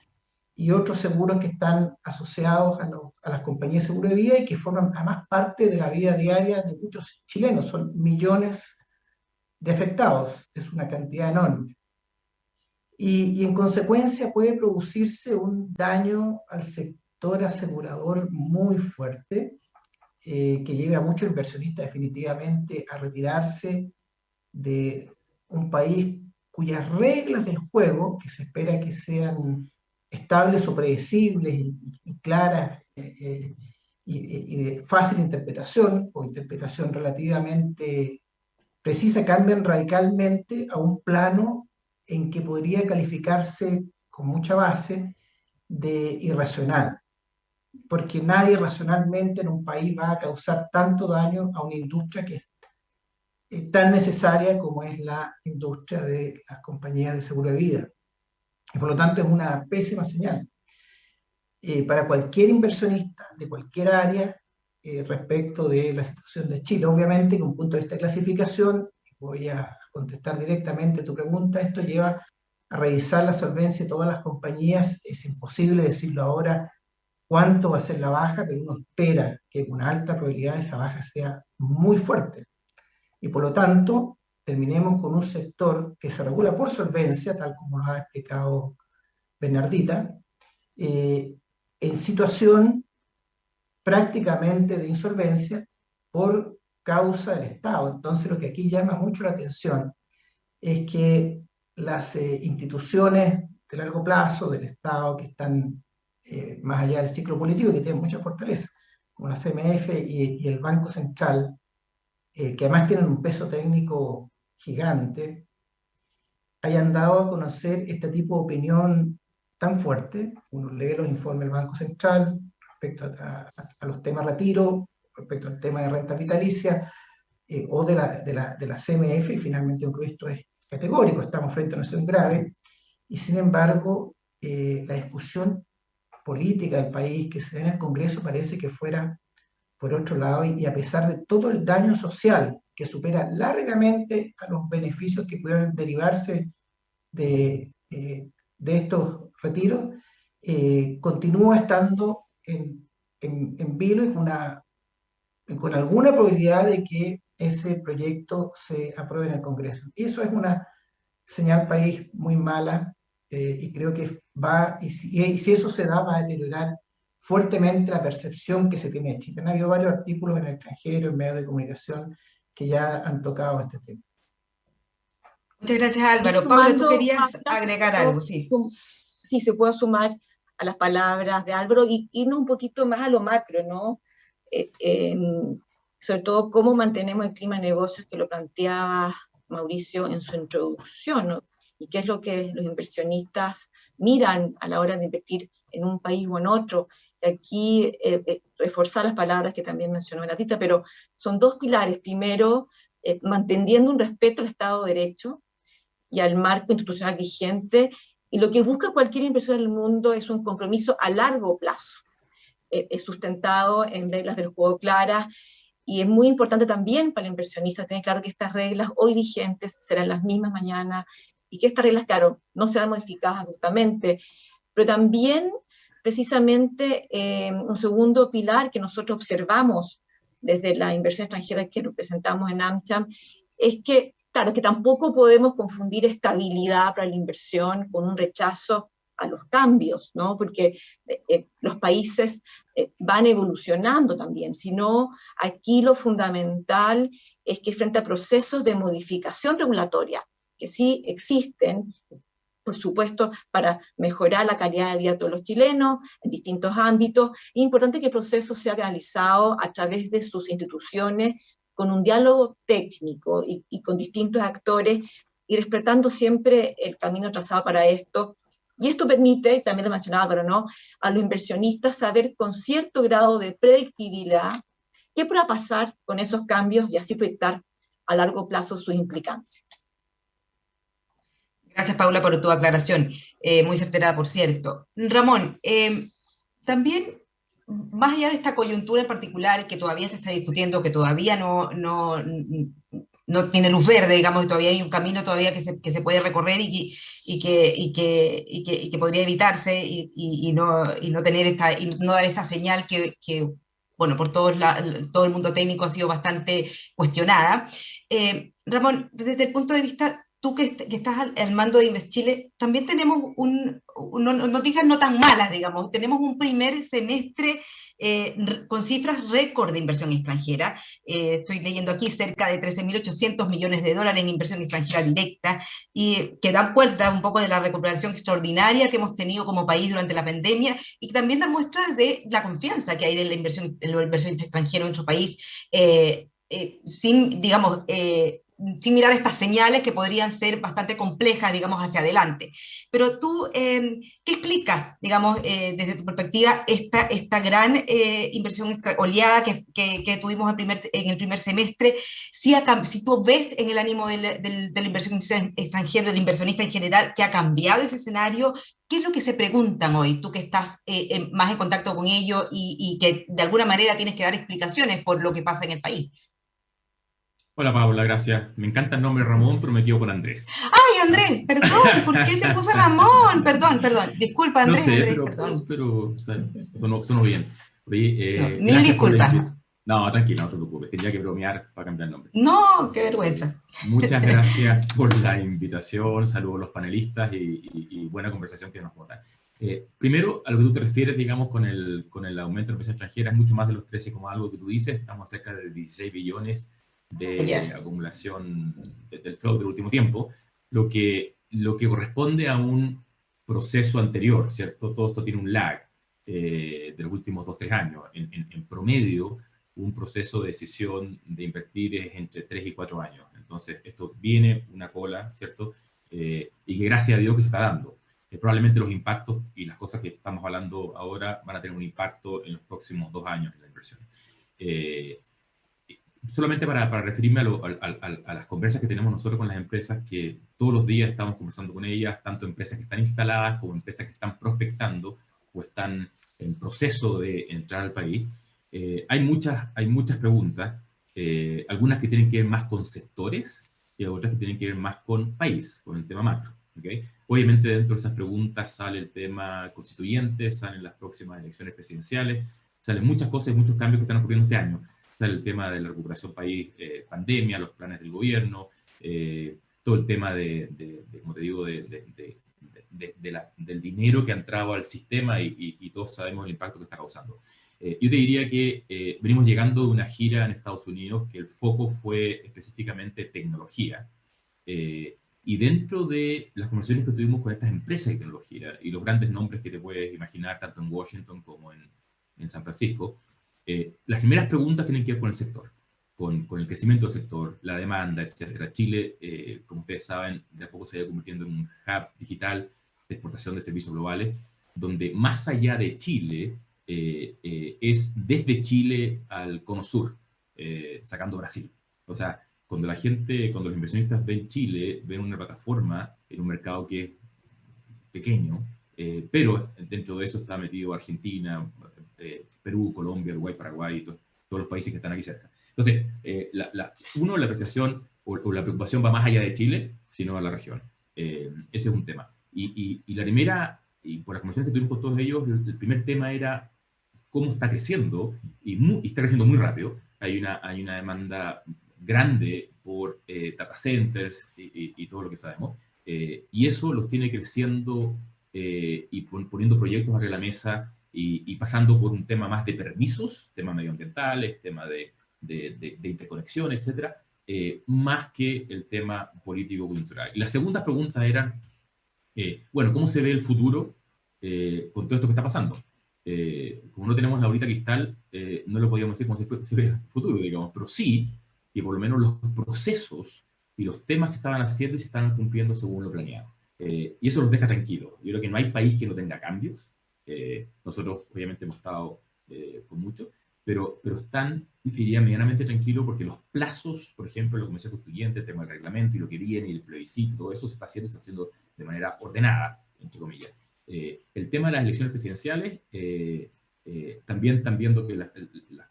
y otros seguros que están asociados a, a las compañías de seguro de vida y que forman además parte de la vida diaria de muchos chilenos. Son millones de afectados, es una cantidad enorme y, en consecuencia puede producirse un daño al sector asegurador muy fuerte, eh, que lleve a muchos inversionistas definitivamente a retirarse de un país cuyas reglas del juego, que se espera que sean estables o predecibles y, claras eh, eh, y, de fácil interpretación o interpretación relativamente precisa, cambian radicalmente a un plano en que podría calificarse con mucha base de irracional. porque nadie racionalmente en un país va a causar tanto daño a una industria que es tan necesaria como es la industria de las compañías de seguro de vida. Y por lo tanto es una pésima señal. Eh, para cualquier inversionista de cualquier área eh, respecto de la situación de Chile. Obviamente, con un punto de vista de clasificación, voy a contestar directamente tu pregunta, esto lleva a revisar la solvencia de todas las compañías, es imposible decirlo ahora cuánto va a ser la baja, pero uno espera que con alta probabilidad esa baja sea muy fuerte. Y por lo tanto, terminemos con un sector que se regula por solvencia, tal como lo ha explicado Bernardita, eh, en situación prácticamente de insolvencia por causa del Estado. Entonces lo que aquí llama mucho la atención es que las eh, instituciones de largo plazo del Estado que están eh, más allá del ciclo político y que tienen mucha fortaleza, como la CMF y, el Banco Central, eh, que además tienen un peso técnico gigante, hayan dado a conocer este tipo de opinión tan fuerte. Uno lee los informes del Banco Central respecto a, los temas retiro, respecto al tema de renta vitalicia, eh, o de la, de, la, de la, CMF, y finalmente un esto es categórico, estamos frente a una situación grave, y sin embargo, eh, la discusión política del país que se da en el Congreso parece que fuera por otro lado, y, a pesar de todo el daño social que supera largamente a los beneficios que pudieran derivarse de, eh, de estos retiros, continúa estando en, en, vilo y con, una, con alguna probabilidad de que ese proyecto se apruebe en el Congreso. Y eso es una señal país muy mala eh, y creo que va, y si, si, eso se da, va a deteriorar fuertemente la percepción que se tiene de Chile. Han habido varios artículos en el extranjero, en medios de comunicación, que ya han tocado este tema. Muchas gracias Álvaro. Pablo, tú querías agregar algo, sí. Sí, se puede sumar a las palabras de Álvaro y irnos un poquito más a lo macro, ¿no? Eh, sobre todo cómo mantenemos el clima de negocios que lo planteaba Mauricio en su introducción, y qué es lo que los inversionistas miran a la hora de invertir en un país o en otro. Aquí eh, eh, reforzar las palabras que también mencionó Benatita, pero son dos pilares. Primero, manteniendo un respeto al Estado de Derecho y al marco institucional vigente y lo que busca cualquier inversor del mundo es un compromiso a largo plazo, eh, sustentado en reglas del juego claras, y es muy importante también para el inversionista tener claro que estas reglas hoy vigentes serán las mismas mañana, y que estas reglas, claro, no serán modificadas justamente, pero también precisamente eh, un segundo pilar que nosotros observamos desde la inversión extranjera que representamos en AmCham, es que Claro, que tampoco podemos confundir estabilidad para la inversión con un rechazo a los cambios, ¿no? porque eh, los países eh, van evolucionando también, sino aquí lo fundamental es que frente a procesos de modificación regulatoria, que sí existen, por supuesto, para mejorar la calidad de vida de todos los chilenos en distintos ámbitos, es importante que el proceso sea realizado a través de sus instituciones con un diálogo técnico y, con distintos actores y respetando siempre el camino trazado para esto. Y esto permite, también lo mencionaba, pero no, a los inversionistas saber con cierto grado de predictibilidad qué pueda pasar con esos cambios y así proyectar a largo plazo sus implicancias. Gracias, Paula, por tu aclaración, eh, muy certera, por cierto. Ramón, eh, también más allá de esta coyuntura en particular que todavía se está discutiendo, que todavía no, no, no tiene luz verde, digamos, y todavía hay un camino todavía que se, que se puede recorrer y, y, que, y, que, y, que, que podría evitarse y, no, no tener esta, y no dar esta señal que, que bueno, por todo, la, todo el mundo técnico ha sido bastante cuestionada. Eh, Ramón, desde el punto de vista tú que, estás al, mando de Invest Chile, también tenemos un, noticias no tan malas, digamos. Tenemos un primer semestre eh, con cifras récord de inversión extranjera. Eh, estoy leyendo aquí cerca de 13.800 millones de dólares en inversión extranjera directa, y que dan cuenta un poco de la recuperación extraordinaria que hemos tenido como país durante la pandemia, y también dan muestra de la confianza que hay de la inversión, en la inversión extranjera en nuestro país. Eh, sin, digamos, sin mirar estas señales que podrían ser bastante complejas, digamos, hacia adelante. Pero tú, em, ¿qué explica, digamos, eh, desde tu perspectiva, esta, esta gran eh, inversión oleada que, que, tuvimos en, el primer semestre? Si, si tú ves en el ánimo del, del, de la inversión extranjera, del inversionista en general, que ha cambiado ese escenario, ¿qué es lo que se preguntan hoy, tú que estás eh, más en contacto con ellos y, y que de alguna manera tienes que dar explicaciones por lo que pasa en el país? Hola Paula, gracias. Me encanta el nombre Ramón, pero me quedo con Andrés. ¡Ay, Andrés! Perdón, [laughs] ¿por qué te puse Ramón? Perdón, perdón. Disculpa, Andrés. No sé, Andrés, pero, perdón. pero, pero sonó, bien. Oye, eh, no, mil disculpas. No, tranquilo, no te preocupes. Tendría que bromear para cambiar el nombre. No, qué vergüenza. Muchas [laughs] gracias por la invitación. Saludos a los panelistas y, y, y buena conversación que nos votan. Eh, primero, a lo que tú te refieres, digamos, con el, con el aumento de la inversión extranjera, es mucho más de los 13, como algo que tú dices. Estamos cerca de 16 billones de acumulación del flow del último tiempo, lo que, lo que corresponde a un proceso anterior, ¿cierto? Todo esto tiene un lag eh, de los últimos 2-3 años. En, en, promedio, un proceso de decisión de invertir es entre 3 y 4 años. Entonces, esto viene una cola, ¿cierto? Eh, y que gracias a Dios que se está dando. Eh, probablemente los impactos y las cosas que estamos hablando ahora van a tener un impacto en los próximos dos años en la inversión. Eh, solamente para, para referirme a, las conversas que tenemos nosotros con las empresas, que todos los días estamos conversando con ellas, tanto empresas que están instaladas como empresas que están prospectando o están en proceso de entrar al país, eh, hay, muchas, hay muchas preguntas, eh, algunas que tienen que ver más con sectores y otras que tienen que ver más con país, con el tema macro. ¿okay? Obviamente dentro de esas preguntas sale el tema constituyente, salen las próximas elecciones presidenciales, salen muchas cosas y muchos cambios que están ocurriendo este año el tema de la recuperación país, eh, pandemia, los planes del gobierno, eh, todo el tema de, como te digo, de, la, del dinero que ha entrado al sistema y, todos sabemos el impacto que está causando. Eh, yo te diría que venimos llegando de una gira en Estados Unidos que el foco fue específicamente tecnología. y dentro de las conversaciones que tuvimos con estas empresas de tecnología y los grandes nombres que te puedes imaginar tanto en Washington como en, en San Francisco, eh, las primeras preguntas tienen que ver con el sector, con, con el crecimiento del sector, la demanda, etc. Chile, eh, como ustedes saben, de a poco se ha ido convirtiendo en un hub digital de exportación de servicios globales, donde más allá de Chile, eh, es desde Chile al cono sur, sacando Brasil. O sea, cuando la gente, cuando los inversionistas ven Chile, ven una plataforma en un mercado que es pequeño, pero dentro de eso está metido Argentina, eh, Perú, Colombia, Uruguay, Paraguay, todos, los países que están aquí cerca. Entonces, eh, la, uno, la apreciación o, la preocupación va más allá de Chile, sino a la región. Eh, ese es un tema. Y, la primera, y por las conversaciones que tuvimos con todos ellos, el, primer tema era cómo está creciendo, y, está creciendo muy rápido. Hay una, hay una demanda grande por data centers y, todo lo que sabemos. y eso los tiene creciendo y poniendo proyectos de la mesa y, pasando por un tema más de permisos, temas medioambientales, tema de, de, de, interconexión, etcétera, eh, más que el tema político-cultural. Y la segunda pregunta era, eh, bueno, ¿cómo se ve el futuro eh, con todo esto que está pasando? como no tenemos la bolita cristal, no lo podíamos decir como si fuera el futuro, digamos, pero sí que por lo menos los procesos y los temas se estaban haciendo y se estaban cumpliendo según lo planeado. y eso los deja tranquilos. Yo creo que no hay país que no tenga cambios, eh, nosotros obviamente hemos estado eh, con mucho, pero, pero están, diría, medianamente tranquilos porque los plazos, por ejemplo, la Comisión Constituyente, el tema del reglamento y lo que viene, y el plebiscito, todo eso se está haciendo, se está haciendo de manera ordenada, entre comillas. Eh, el tema de las elecciones presidenciales, también están viendo que las,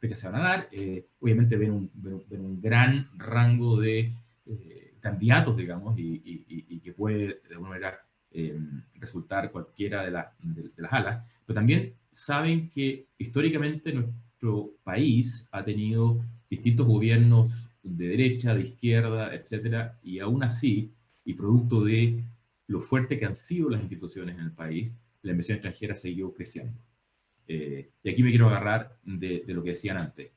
fechas se van a dar, obviamente ven un, ven, un, gran rango de candidatos, digamos, y, y, que puede de alguna manera resultar cualquiera de, de, las alas, pero también saben que históricamente nuestro país ha tenido distintos gobiernos de derecha, de izquierda, etcétera, y aún así, y producto de lo fuerte que han sido las instituciones en el país, la inversión extranjera seguido creciendo. Eh, y aquí me quiero agarrar de, de, lo que decían antes.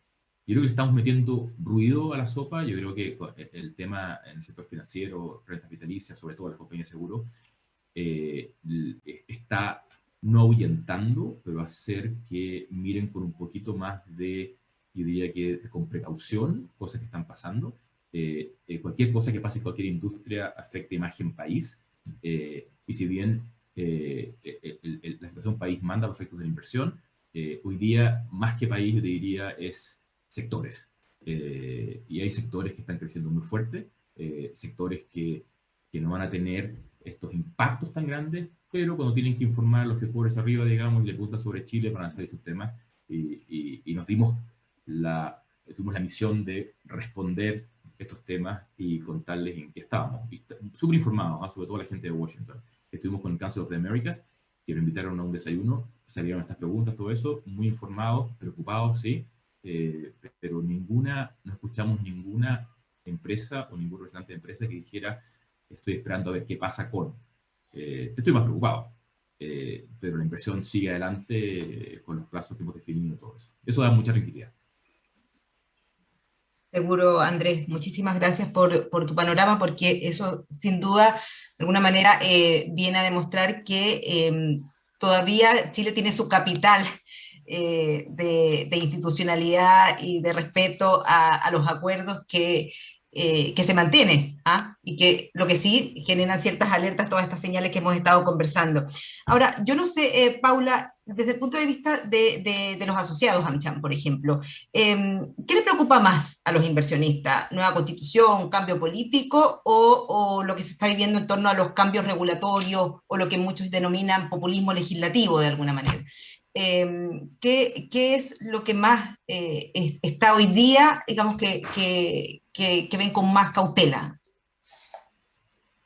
Yo creo que estamos metiendo ruido a la sopa, yo creo que el tema en el sector financiero, renta vitalicia, sobre todo las compañías de seguro, eh, está no ahuyentando, pero hacer que miren con un poquito más de, yo diría que con precaución, cosas que están pasando, cualquier cosa que pase en cualquier industria afecta imagen país, y si bien la situación país manda los efectos de la inversión, hoy día, más que país, yo diría, es sectores. y hay sectores que están creciendo muy fuerte, sectores que, que no van a tener estos impactos tan grandes, pero cuando tienen que informar a los gestores arriba, digamos, y le preguntan sobre Chile para hacer esos temas, y, y, nos dimos la, tuvimos la misión de responder estos temas y contarles en qué estábamos. Súper informados, ¿ah? sobre todo la gente de Washington. Estuvimos con el Council of the Americas, que nos invitaron a un desayuno, salieron estas preguntas, todo eso, muy informados, preocupados, sí, eh, pero ninguna, no escuchamos ninguna empresa o ningún representante de empresa que dijera, estoy esperando a ver qué pasa con. Eh, estoy más preocupado, eh, pero la inversión sigue adelante con los plazos que hemos definido todo eso. Eso da mucha tranquilidad. Seguro, Andrés, muchísimas gracias por, por, tu panorama, porque eso sin duda, de alguna manera, eh, viene a demostrar que em, todavía Chile tiene su capital de, de, institucionalidad y de respeto a, a los acuerdos que eh, que se mantiene, ¿ah? y que lo que sí generan ciertas alertas, todas estas señales que hemos estado conversando. Ahora, yo no sé, eh, Paula, desde el punto de vista de, los asociados AmCham, por ejemplo, eh, ¿qué le preocupa más a los inversionistas? ¿Nueva constitución, cambio político o, o, lo que se está viviendo en torno a los cambios regulatorios o lo que muchos denominan populismo legislativo de alguna manera? Em, ¿qué, ¿qué, es lo que más eh, está hoy día, digamos, que, que, que, ven con más cautela?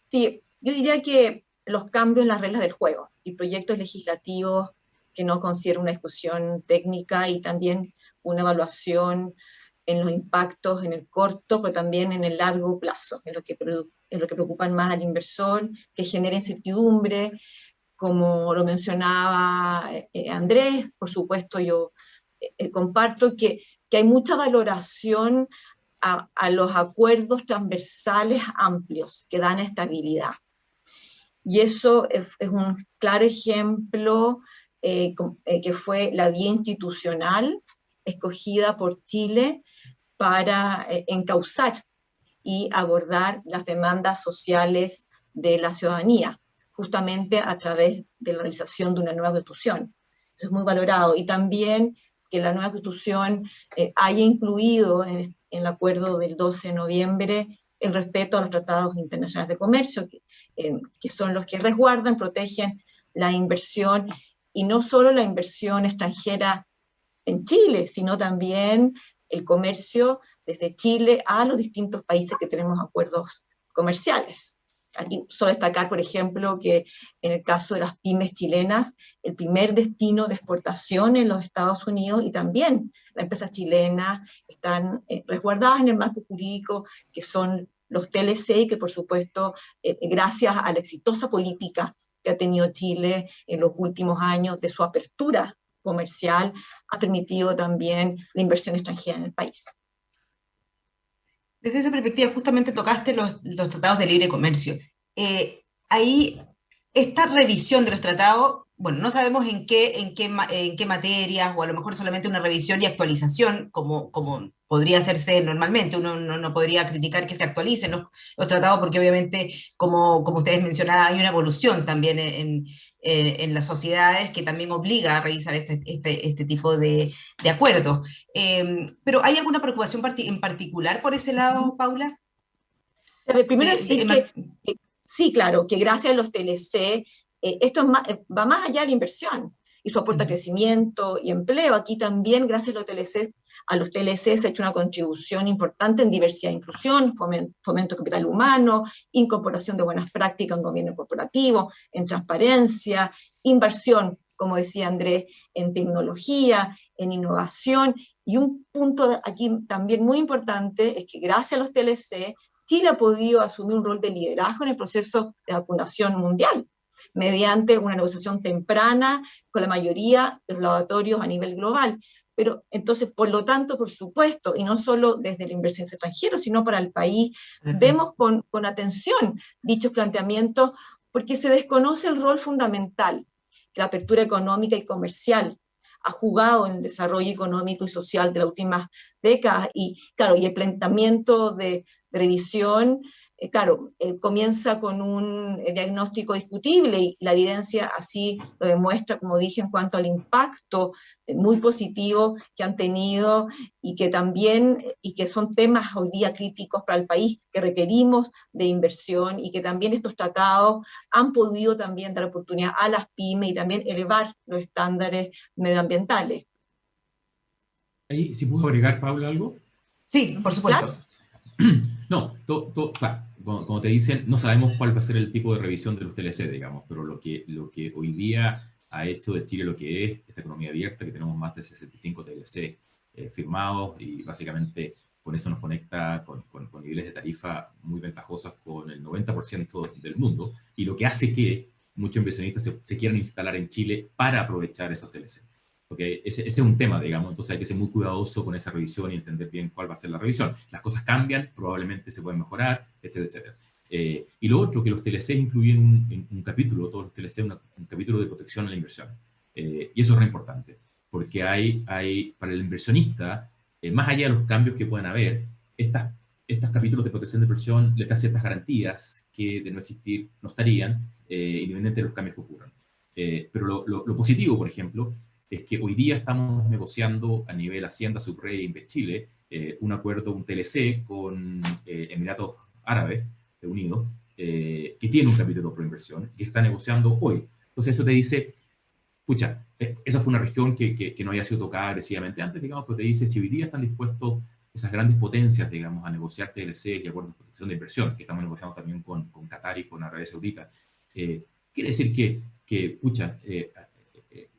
Sí, yo diría que los cambios en las reglas del juego y proyectos legislativos que no consideran una discusión técnica y también una evaluación en los impactos en el corto, pero también en el largo plazo, en lo que, en lo que preocupan más al inversor, que genera incertidumbre, como lo mencionaba eh, Andrés, por supuesto yo eh, comparto que, hay mucha valoración a, los acuerdos transversales amplios que dan estabilidad. Y eso es, un claro ejemplo eh, que fue la vía institucional escogida por Chile para encauzar y abordar las demandas sociales de la ciudadanía justamente a través de la realización de una nueva constitución. Eso es muy valorado. Y también que la nueva constitución eh, haya incluido en, el acuerdo del 12 de noviembre el respeto a los tratados internacionales de comercio, eh, que son los que resguardan, protegen la inversión, y no solo la inversión extranjera en Chile, sino también el comercio desde Chile a los distintos países que tenemos acuerdos comerciales. Aquí solo destacar, por ejemplo, que en el caso de las pymes chilenas, el primer destino de exportación en los Estados Unidos y también las empresas chilenas están eh, resguardadas en el marco jurídico, que son los TLC, que por supuesto, eh, gracias a la exitosa política que ha tenido Chile en los últimos años de su apertura comercial, ha permitido también la inversión extranjera en el país. Desde esa perspectiva, justamente tocaste los, tratados de libre comercio. Eh, ahí, esta revisión de los tratados, bueno, no sabemos en qué, en, qué, en qué materias, o a lo mejor solamente una revisión y actualización, como, como podría hacerse normalmente. Uno no, no podría criticar que se actualicen los, los, tratados, porque obviamente, como, como ustedes mencionaban, hay una evolución también en, eh, en las sociedades que también obliga a revisar este, este, este tipo de, de acuerdos. Eh, pero ¿hay alguna preocupación en particular por ese lado, Paula? primero decir que, sí, claro, que gracias a los TLC, eh, esto más, va más allá de la inversión y su aporta crecimiento y empleo. Aquí también, gracias a los TLC, a los TLC se ha hecho una contribución importante en diversidad e inclusión, fomento, capital humano, incorporación de buenas prácticas en gobierno corporativo, en transparencia, inversión, como decía Andrés, en tecnología, en innovación, y un punto aquí también muy importante es que gracias a los TLC, Chile ha podido asumir un rol de liderazgo en el proceso de vacunación mundial, mediante una negociación temprana con la mayoría de los laboratorios a nivel global. Pero entonces, por lo tanto, por supuesto, y no solo desde la inversión extranjera, sino para el país, uh -huh. vemos con, con atención dichos planteamientos porque se desconoce el rol fundamental que la apertura económica y comercial ha jugado en el desarrollo económico y social de las últimas décadas. Y claro, y el planteamiento de, revisión eh, claro, eh, comienza con un eh, diagnóstico discutible y la evidencia así lo demuestra, como dije, en cuanto al impacto muy positivo que han tenido y que también, y que son temas hoy día críticos para el país, que requerimos de inversión y que también estos tratados han podido también dar oportunidad a las pymes y también elevar los estándares medioambientales. Ahí, si puedo agregar, Paula, algo. Sí, por supuesto. [clears throat] No, como, te dicen, no sabemos cuál va a ser el tipo de revisión de los TLC, digamos, pero lo que, lo que hoy día ha hecho de Chile lo que es esta economía abierta, que tenemos más de 65 TLC eh, firmados y básicamente con eso nos conecta con, con, niveles de tarifa muy ventajosos con el 90% del mundo y lo que hace que muchos inversionistas se, se, quieran instalar en Chile para aprovechar esos TLC porque ese, es un tema, digamos, entonces hay que ser muy cuidadoso con esa revisión y entender bien cuál va a ser la revisión. Las cosas cambian, probablemente se pueden mejorar, etcétera, etcétera. Eh, y lo otro, que los TLC incluyen un, un capítulo, todos los TLC, un capítulo de protección a la inversión. Eh, y eso es re importante, porque hay, hay para el inversionista, eh, más allá de los cambios que puedan haber, estas, estos capítulos de protección de inversión les dan ciertas garantías que de no existir no estarían, independientemente de los cambios que ocurran. pero lo, lo, lo positivo, por ejemplo, es que hoy día estamos negociando a nivel Hacienda, Subred e Invest eh, un acuerdo, un TLC con eh, Emiratos Árabes Unidos, eh, que tiene un capítulo pro inversión, que está negociando hoy. Entonces eso te dice, escucha, esa fue una región que, que, no había sido tocada agresivamente antes, digamos, pero te dice, si hoy día están dispuestos esas grandes potencias, digamos, a negociar TLC y acuerdos de protección de inversión, que estamos negociando también con, con Qatar y con Arabia Saudita, quiere decir que, que pucha,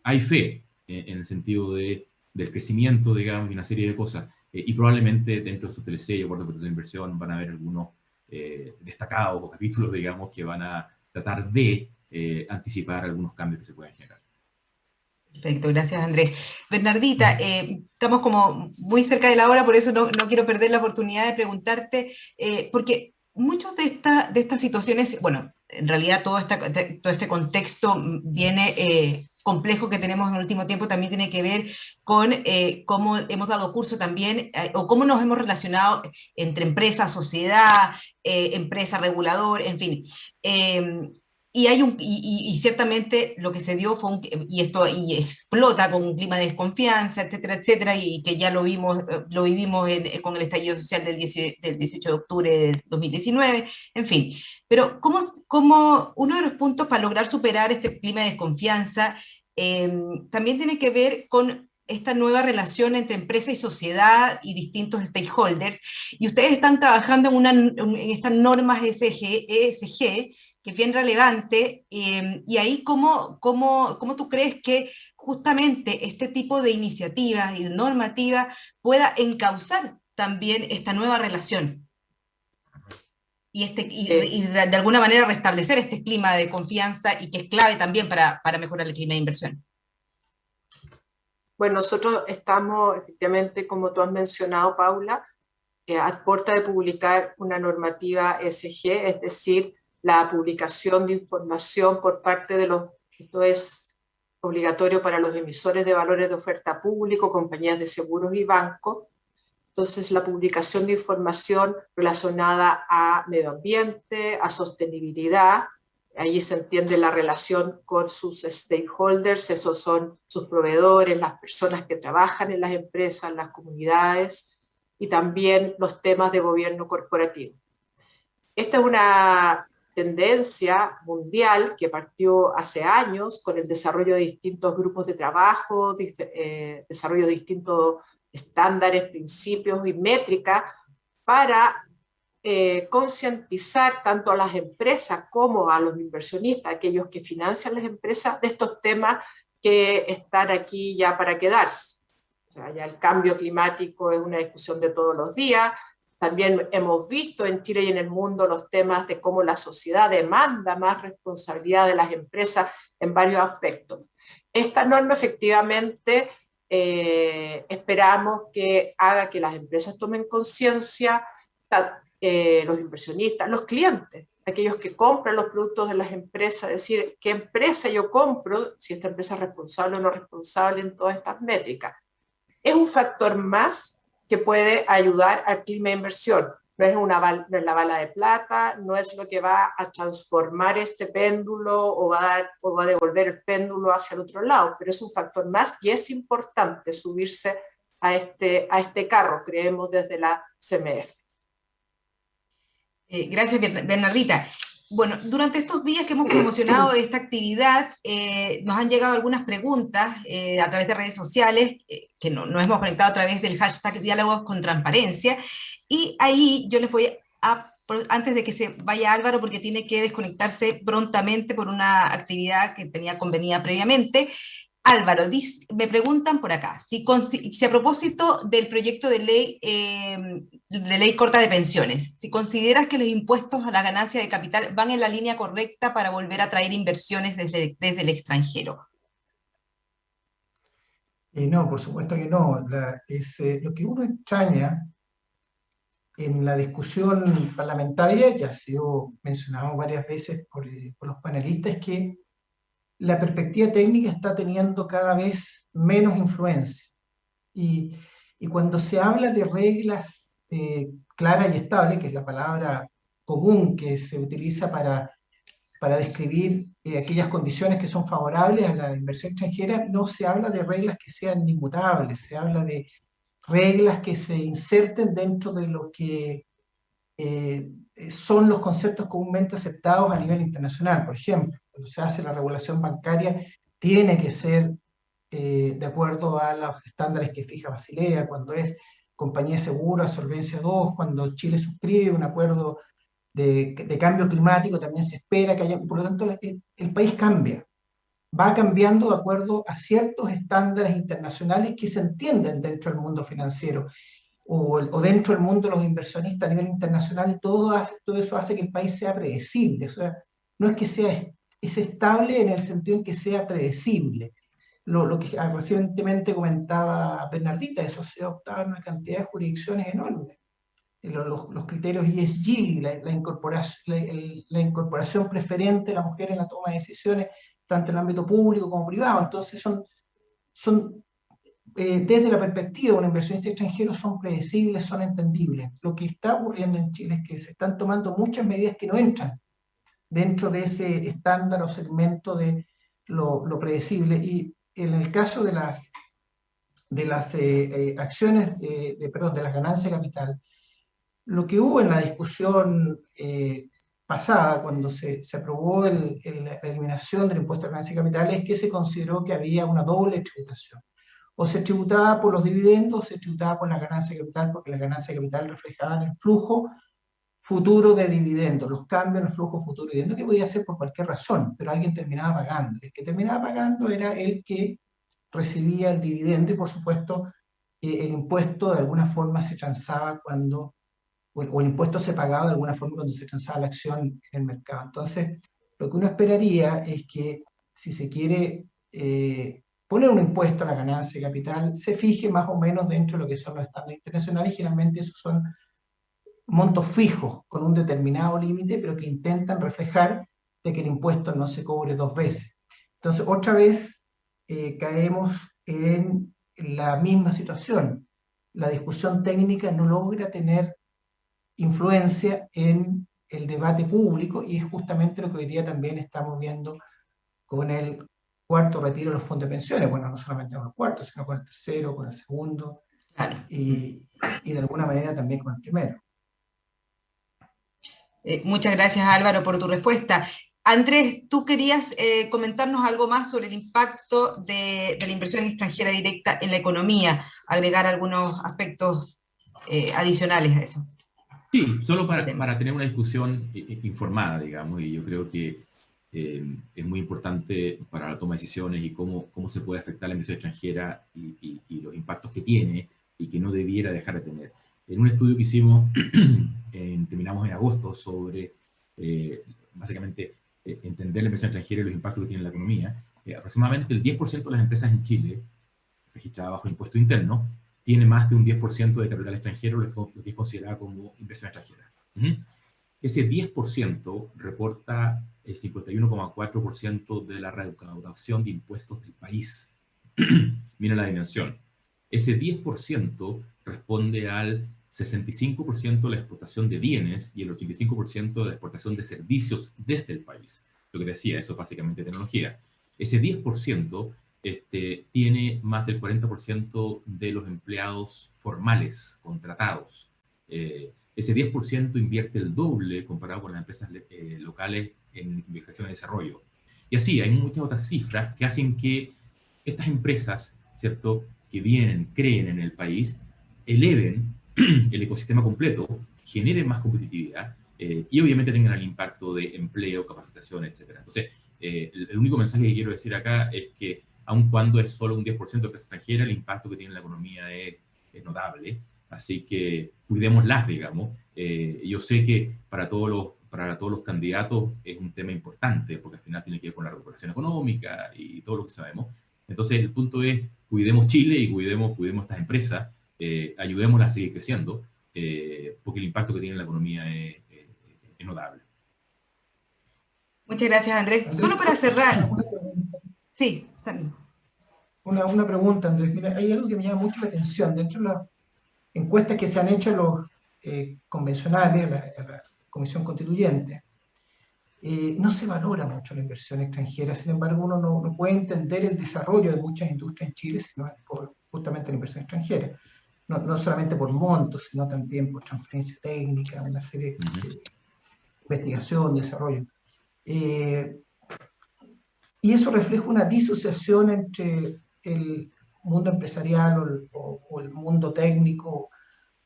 hay fe eh, en el sentido de, del crecimiento, digamos, y una serie de cosas. Eh, y probablemente dentro de su TLC y acuerdos de inversión van a haber algunos eh, destacados o capítulos, digamos, que van a tratar de anticipar algunos cambios que se pueden generar. Perfecto, gracias Andrés. Bernardita, estamos como muy cerca de la hora, por eso no, no quiero perder la oportunidad de preguntarte, porque muchas de, esta, de estas situaciones, bueno, en realidad todo, esta, todo este contexto viene complejo que tenemos en el último tiempo también tiene que ver con eh, cómo hemos dado curso también, eh, o cómo nos hemos relacionado entre empresa, sociedad, eh, empresa, regulador, en fin. Y, hay un, y, ciertamente lo que se dio fue un, y esto y explota con un clima de desconfianza, etcétera, etcétera, y que ya lo vimos, lo vivimos con el estallido social del, 18, del 18 de octubre del 2019, en fin. Pero ¿cómo, cómo uno de los puntos para lograr superar este clima de desconfianza em, también tiene que ver con esta nueva relación entre empresa y sociedad y distintos stakeholders, y ustedes están trabajando en, una, en estas normas ESG, ESG que es bien relevante, em, y ahí cómo, cómo, cómo, tú crees que justamente este tipo de iniciativas y normativas pueda encauzar también esta nueva relación y, este, eh. y, de alguna manera restablecer este clima de confianza y que es clave también para, para mejorar el clima de inversión. Bueno, nosotros estamos efectivamente, como tú has mencionado, Paula, eh, a puerta de publicar una normativa ESG, es decir, la publicación de información por parte de los, esto es obligatorio para los emisores de valores de oferta público, compañías de seguros y bancos. Entonces, la publicación de información relacionada a medio ambiente, a sostenibilidad, ahí se entiende la relación con sus stakeholders, esos son sus proveedores, las personas que trabajan en las empresas, las comunidades, y también los temas de gobierno corporativo. Esta es una tendencia mundial que partió hace años con el desarrollo de distintos grupos de trabajo, eh, desarrollo de distintos estándares, principios y métricas para eh, concientizar tanto a las empresas como a los inversionistas, aquellos que financian las empresas, de estos temas que están aquí ya para quedarse. O sea, ya el cambio climático es una discusión de todos los días, también hemos visto en Chile y en el mundo los temas de cómo la sociedad demanda más responsabilidad de las empresas en varios aspectos. Esta norma efectivamente eh, esperamos que haga que las empresas tomen conciencia, eh, los inversionistas, los clientes, aquellos que compran los productos de las empresas, es decir, qué empresa yo compro, si esta empresa es responsable o no responsable en todas estas métricas. Es un factor más que puede ayudar al clima de inversión. No es, una, no es la bala de plata, no es lo que va a transformar este péndulo o va, a devolver el péndulo hacia el otro lado, pero es un factor más y es importante subirse a este, a este carro, creemos desde la CMF. Eh, gracias, Bernardita. Bueno, durante estos días que hemos promocionado [clears throat] esta actividad, eh, nos han llegado algunas preguntas eh, a través de redes sociales, que no, nos hemos conectado a través del hashtag Diálogos con Transparencia, y ahí yo les voy a, antes de que se vaya Álvaro, porque tiene que desconectarse prontamente por una actividad que tenía convenida previamente, Álvaro, me preguntan por acá, si, a propósito del proyecto de ley, em, de ley corta de pensiones, si consideras que los impuestos a la ganancia de capital van en la línea correcta para volver a traer inversiones desde, el extranjero. Eh, no, por supuesto que no. eh, lo que uno extraña en la discusión parlamentaria, ya ha sido mencionado varias veces por, eh, por los panelistas, es que la perspectiva técnica está teniendo cada vez menos influencia. Y, cuando se habla de reglas eh, claras y estables, que es la palabra común que se utiliza para, para describir eh, aquellas condiciones que son favorables a la inversión extranjera, no se habla de reglas que sean inmutables, se habla de reglas que se inserten dentro de lo que eh, son los conceptos comúnmente aceptados a nivel internacional. Por ejemplo, cuando se hace la regulación bancaria, tiene que ser eh, de acuerdo a los estándares que fija Basilea, cuando es compañía segura, solvencia 2, cuando Chile suscribe un acuerdo de, de, cambio climático, también se espera que haya, por lo tanto, el, el país cambia, va cambiando de acuerdo a ciertos estándares internacionales que se entienden dentro del mundo financiero o, o, dentro del mundo de los inversionistas a nivel internacional, todo, todo eso hace que el país sea predecible. O sea, no es que sea es estable en el sentido en que sea predecible. Lo, lo que recientemente comentaba Bernardita, eso se optaba en una cantidad de jurisdicciones enormes. Los, los criterios ESG, la, la incorporación, la, incorporación preferente de la mujer en la toma de decisiones, tanto en el ámbito público como privado. Entonces son, son eh, desde la perspectiva de un inversionista extranjero, son predecibles, son entendibles. Lo que está ocurriendo en Chile es que se están tomando muchas medidas que no entran dentro de ese estándar o segmento de lo, predecible. Y en el caso de las, de las eh, eh, acciones, de, perdón, de las ganancias de capital, lo que hubo en la discusión pasada, cuando se, se aprobó el, la eliminación del impuesto a ganancias de capital, es que se consideró que había una doble tributación o se tributaba por los dividendos o se tributaba por la ganancia de capital, porque la ganancia de capital reflejaban el flujo futuro de dividendos, los cambios en el flujo futuro de dividendos, que podía ser por cualquier razón, pero alguien terminaba pagando. El que terminaba pagando era el que recibía el dividendo y, por supuesto, el impuesto de alguna forma se transaba cuando, o el, impuesto se pagaba de alguna forma cuando se transaba la acción en el mercado. Entonces, lo que uno esperaría es que si se quiere eh, poner un impuesto a la ganancia de capital, se fije más o menos dentro de lo que son los estándares internacionales, generalmente esos son montos fijos con un determinado límite, pero que intentan reflejar de que el impuesto no se cobre dos veces. Entonces, otra vez eh, caemos en la misma situación. La discusión técnica no logra tener influencia en el debate público y es justamente lo que hoy día también estamos viendo con el cuarto retiro de los fondos de pensiones. Bueno, no solamente con el cuarto, sino con el tercero, con el segundo y, y de alguna manera también con el primero. Eh, muchas gracias Álvaro por tu respuesta. Andrés, tú querías eh, comentarnos algo más sobre el impacto de, la inversión extranjera directa en la economía, agregar algunos aspectos eh, adicionales a eso. Sí, solo para, para, tener una discusión informada, digamos, y yo creo que es muy importante para la toma de decisiones y cómo, cómo se puede afectar la inversión extranjera y, y los impactos que tiene y que no debiera dejar de tener en un estudio que hicimos, [clears throat] terminamos en agosto, sobre eh, básicamente eh, entender la inversión extranjera y los impactos que tiene en la economía, eh, aproximadamente el 10% de las empresas en Chile, registradas bajo impuesto interno, tiene más de un 10% de capital extranjero, lo que es considerado como inversión extranjera. ese 10% reporta el 51,4% de la recaudación de impuestos del país. [clears throat] Mira la dimensión. Ese 10% responde al 65% de la exportación de bienes y el 85% de la exportación de servicios desde el país. Lo que decía, eso es básicamente tecnología. Ese 10% este, tiene más del 40% de los empleados formales, contratados. Eh, ese 10% invierte el doble comparado con las empresas eh, locales en investigación y desarrollo. Y así, hay muchas otras cifras que hacen que estas empresas, ¿cierto?, que vienen, creen en el país, eleven [clears throat] el ecosistema completo, generen más competitividad eh, y obviamente tengan el impacto de empleo, capacitación, etc. Entonces, eh, el, único mensaje que quiero decir acá es que aun cuando es solo un 10% de empresa extranjera, el impacto que tiene en la economía es, es notable. Así que cuidémoslas, digamos. Eh, yo sé que para todos, los, para todos los candidatos es un tema importante, porque al final tiene que ver con la recuperación económica y todo lo que sabemos. Entonces, el punto es, cuidemos Chile y cuidemos, cuidemos estas empresas, eh, ayudémoslas a seguir creciendo, eh, porque el impacto que tiene en la economía es, notable. Muchas gracias, Andrés. Solo para cerrar. Sí, una, una pregunta, Andrés. Mira, hay algo que me llama mucho la atención. Dentro de la encuestas que se han hecho los eh, convencionales, la, la, Comisión Constituyente, eh, no se valora mucho la inversión extranjera, sin embargo uno no, no, puede entender el desarrollo de muchas industrias en Chile sino por justamente la inversión extranjera, no, no solamente por montos, sino también por transferencia técnica, una serie de investigación, desarrollo. Eh, y eso refleja una disociación entre el mundo empresarial o el, o, o el, mundo técnico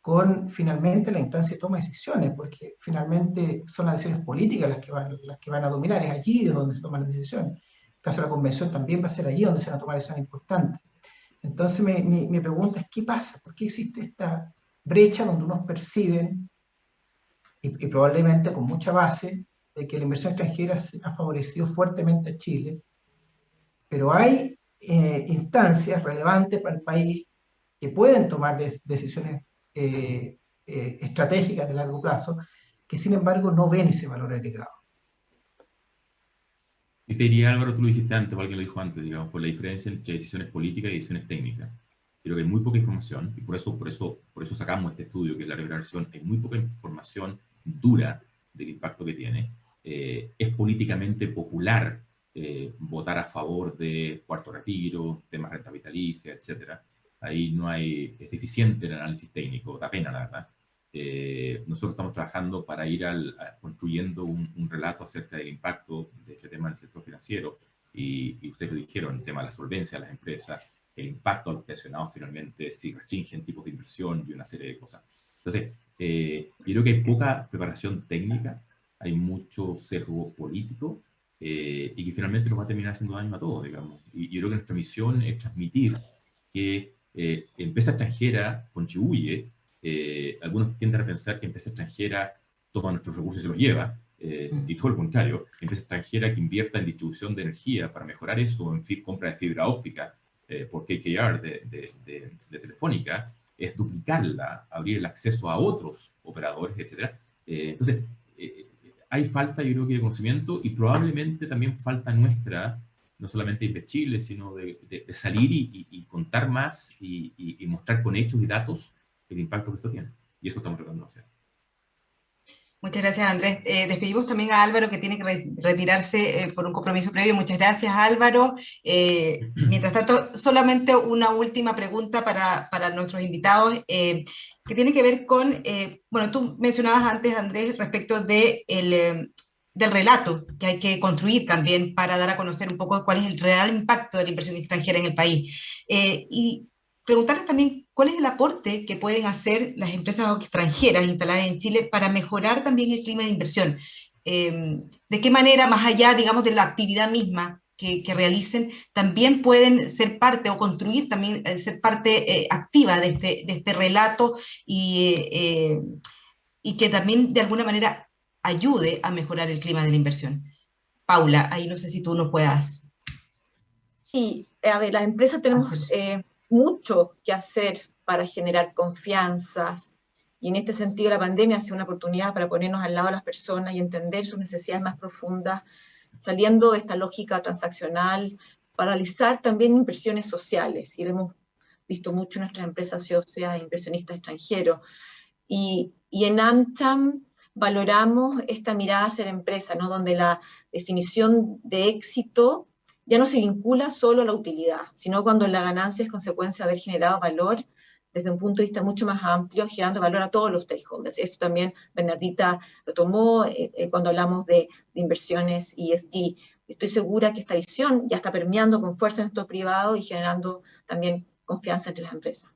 con finalmente la instancia de toma de decisiones, porque finalmente son las decisiones políticas las que van, las que van a dominar, es allí de donde se toman las decisiones. En el caso de la convención también va a ser allí donde se van a tomar decisiones importantes. Entonces mi, mi, mi pregunta es, ¿qué pasa? ¿Por qué existe esta brecha donde unos perciben, y, y probablemente con mucha base, de que la inversión extranjera ha favorecido fuertemente a Chile, pero hay eh, instancias relevantes para el país que pueden tomar de, decisiones eh, eh, estratégicas de largo plazo, que sin embargo no ven ese valor agregado. Y te diría, Álvaro, tú lo dijiste antes, o alguien lo dijo antes, digamos, por la diferencia entre decisiones políticas y decisiones técnicas. Creo que hay muy poca información, y por eso, por eso, por eso sacamos este estudio, que es la revelación, hay muy poca información dura del impacto que tiene. Eh, es políticamente popular eh, votar a favor de cuarto retiro, temas renta vitalicia, etc. Ahí no hay, es deficiente el análisis técnico, da pena la verdad. Eh, nosotros estamos trabajando para ir al, a, construyendo un, un, relato acerca del impacto de este tema en el sector financiero y, y, ustedes lo dijeron, el tema de la solvencia de las empresas, el impacto a pensionados finalmente, si restringen tipos de inversión y una serie de cosas. Entonces, eh, yo creo que hay poca preparación técnica, hay mucho sesgo político eh, y que finalmente nos va a terminar haciendo daño a todos, digamos. Y, yo creo que nuestra misión es transmitir que eh, empresa extranjera contribuye, eh, algunos tienden a pensar que empresa extranjera toma nuestros recursos y se los lleva, eh, mm. y todo lo contrario, empresa extranjera que invierta en distribución de energía para mejorar eso, en fin, compra de fibra óptica eh, por KKR de, de, de, de, Telefónica, es duplicarla, abrir el acceso a otros operadores, etc. Eh, entonces, hay falta, yo creo que, de conocimiento y probablemente también falta nuestra, no solamente de Chile, sino de, de, de salir y, y, y, contar más y, y, mostrar con hechos y datos el impacto que esto tiene. Y eso estamos tratando de hacer. Muchas gracias, Andrés. Eh, despedimos también a Álvaro, que tiene que re retirarse eh, por un compromiso previo. Muchas gracias, Álvaro. Eh, mientras tanto, solamente una última pregunta para, para nuestros invitados, eh, que tiene que ver con, eh, bueno, tú mencionabas antes, Andrés, respecto de el, del relato que hay que construir también para dar a conocer un poco cuál es el real impacto de la inversión extranjera en el país. y preguntarles también cuál es el aporte que pueden hacer las empresas extranjeras instaladas en Chile para mejorar también el clima de inversión. Eh, de qué manera, más allá, digamos, de la actividad misma que, que realicen, también pueden ser parte o construir también, eh, ser parte eh, activa de este, de este relato y, eh, y que también de alguna manera ayude a mejorar el clima de la inversión. Paula, ahí no sé si tú nos puedas. Sí, a ver, las empresas tenemos mucho que hacer para generar confianzas Y en este sentido la pandemia ha sido una oportunidad para ponernos al lado de las personas y entender sus necesidades más profundas, saliendo de esta lógica transaccional, para realizar también inversiones sociales. Y hemos visto mucho en nuestras empresas socias, inversionistas extranjeros. Y, y en AmCham valoramos esta mirada hacia la empresa, ¿no? donde la definición de éxito ya no se vincula solo a la utilidad, sino cuando la ganancia es consecuencia de haber generado valor desde un punto de vista mucho más amplio, generando valor a todos los stakeholders. Esto también Bernardita lo tomó eh, eh, cuando hablamos de, inversiones ESG. Estoy segura que esta visión ya está permeando con fuerza en esto privado y generando también confianza entre las empresas.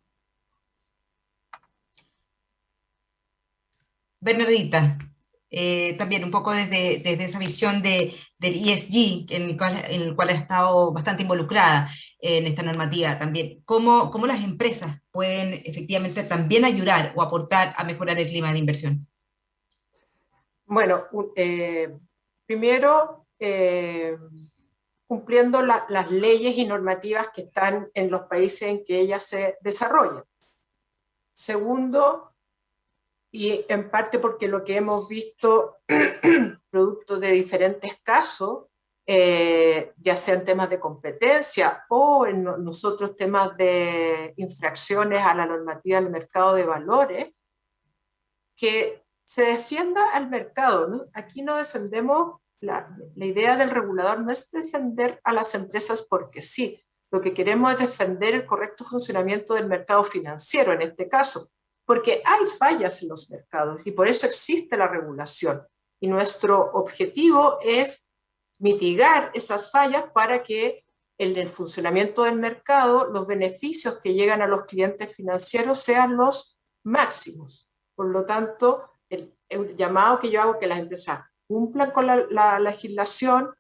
Bernardita, eh, también un poco desde, desde esa visión de, del ESG, en el, cual, en el cual ha estado bastante involucrada en esta normativa también, ¿cómo, cómo las empresas pueden efectivamente también ayudar o aportar a mejorar el clima de inversión? Bueno, eh, primero, eh, cumpliendo la, las leyes y normativas que están en los países en que ellas se desarrollan. Segundo, y en parte porque lo que hemos visto, [clears throat] producto de diferentes casos, eh, ya sean temas de competencia o en nosotros temas de infracciones a la normativa del mercado de valores, que se defienda al mercado. ¿no? Aquí no defendemos, la, la idea del regulador no es defender a las empresas porque sí, lo que queremos es defender el correcto funcionamiento del mercado financiero en este caso, porque hay fallas en los mercados y por eso existe la regulación. Y nuestro objetivo es mitigar esas fallas para que en el funcionamiento del mercado los beneficios que llegan a los clientes financieros sean los máximos. Por lo tanto, el, el llamado que yo hago que las empresas cumplan con la, la legislación,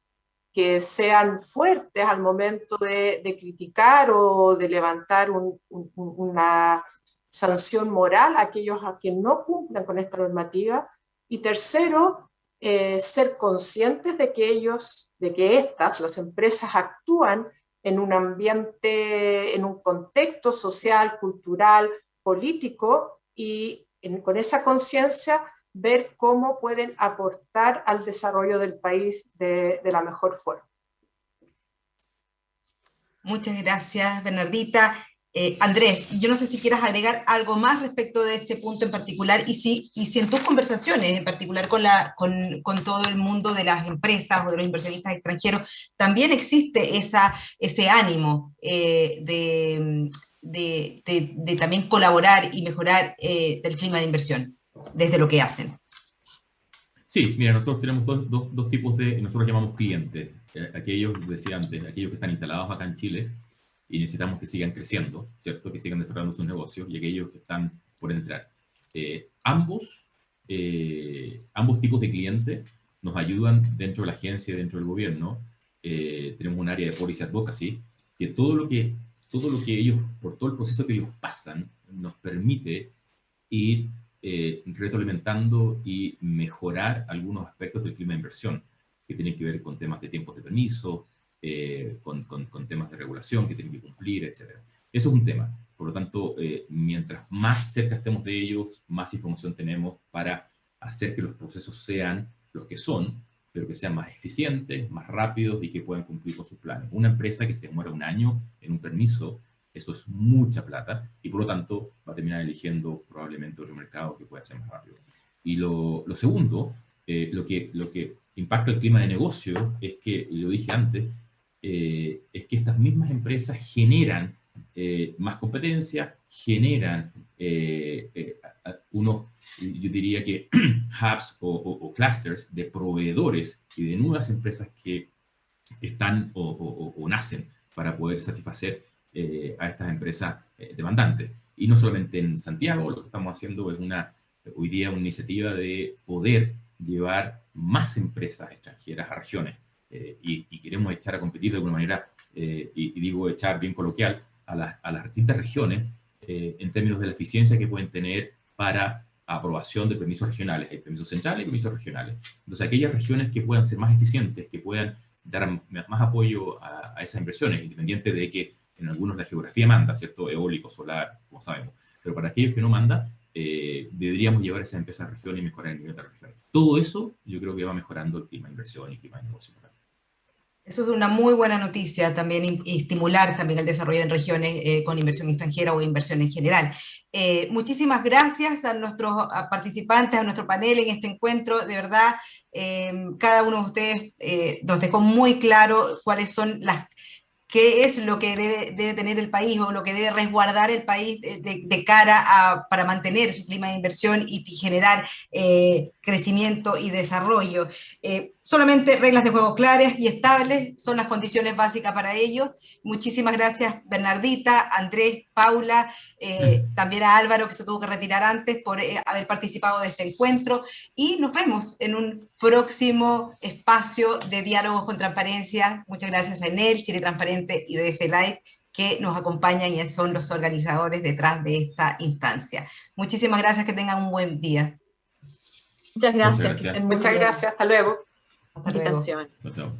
que sean fuertes al momento de, de criticar o de levantar un, un, una sanción moral a aquellos a quienes no cumplan con esta normativa. Y tercero, eh, ser conscientes de que ellos, de que estas, las empresas, actúan en un ambiente, en un contexto social, cultural, político, y con esa conciencia ver cómo pueden aportar al desarrollo del país de, de la mejor forma. Muchas gracias, Bernardita. Eh, Andrés, yo no sé si quieras agregar algo más respecto de este punto en particular y si, y si en tus conversaciones, en particular con, la, con, con, todo el mundo de las empresas o de los inversionistas extranjeros, también existe esa, ese ánimo eh, de, de, de, también colaborar y mejorar eh, el clima de inversión desde lo que hacen. Sí, mira, nosotros tenemos dos, dos, dos tipos de, nosotros llamamos clientes, aquellos, decía antes, aquellos que están instalados acá en Chile, y necesitamos que sigan creciendo, ¿cierto? Que sigan desarrollando sus negocios y aquellos que están por entrar. Eh, ambos, eh, ambos tipos de clientes nos ayudan dentro de la agencia, dentro del gobierno. Eh, tenemos un área de policy advocacy, que todo lo que, todo lo que ellos, por todo el proceso que ellos pasan, nos permite ir eh, retroalimentando y mejorar algunos aspectos del clima de inversión, que tienen que ver con temas de tiempos de permiso, eh, con, con, con, temas de regulación que tienen que cumplir, etc. Eso es un tema. Por lo tanto, eh, mientras más cerca estemos de ellos, más información tenemos para hacer que los procesos sean los que son, pero que sean más eficientes, más rápidos y que puedan cumplir con sus planes. Una empresa que se demora un año en un permiso, eso es mucha plata y por lo tanto va a terminar eligiendo probablemente otro mercado que pueda ser más rápido. Y lo, lo segundo, eh, lo, que, lo que impacta el clima de negocio es que, lo dije antes, eh, es que estas mismas empresas generan eh, más competencia, generan eh, eh unos, yo diría que [clears throat] hubs o, clusters de proveedores y de nuevas empresas que están o, o nacen para poder satisfacer a estas empresas demandantes. Y no solamente en Santiago, lo que estamos haciendo es una, hoy día una iniciativa de poder llevar más empresas extranjeras a regiones eh, y, y, queremos echar a competir de alguna manera, eh, y, y, digo echar bien coloquial, a, la, a las distintas regiones eh, en términos de la eficiencia que pueden tener para aprobación de permisos regionales, hay permisos centrales y permisos regionales. Entonces, aquellas regiones que puedan ser más eficientes, que puedan dar más apoyo a, a esas inversiones, independiente de que en algunos la geografía manda, ¿cierto? Eólico, solar, como sabemos. Pero para aquellos que no manda, eh, deberíamos llevar esa empresa a región y mejorar el nivel de la región. Todo eso yo creo que va mejorando el clima de inversión y el clima de negocio. Eso es una muy buena noticia también y estimular también el desarrollo en regiones eh, con inversión extranjera o inversión en general. Eh, muchísimas gracias a nuestros participantes, a nuestro panel en este encuentro. De verdad, cada uno de ustedes nos dejó muy claro cuáles son las qué es lo que debe, tener el país o lo que debe resguardar el país de, cara a, para mantener su clima de inversión y, generar eh, crecimiento y desarrollo. Eh, solamente reglas de juego claras y estables son las condiciones básicas para ello. Muchísimas gracias Bernardita, Andrés, Paula, eh, también a Álvaro que se tuvo que retirar antes por haber participado de este encuentro y nos vemos en un próximo espacio de diálogos con transparencia. Muchas gracias a Enel, Chile Transparente y DF Live que nos acompañan y son los organizadores detrás de esta instancia. Muchísimas gracias, que tengan un buen día. Muchas gracias. Muchas gracias, hasta luego. Hasta luego.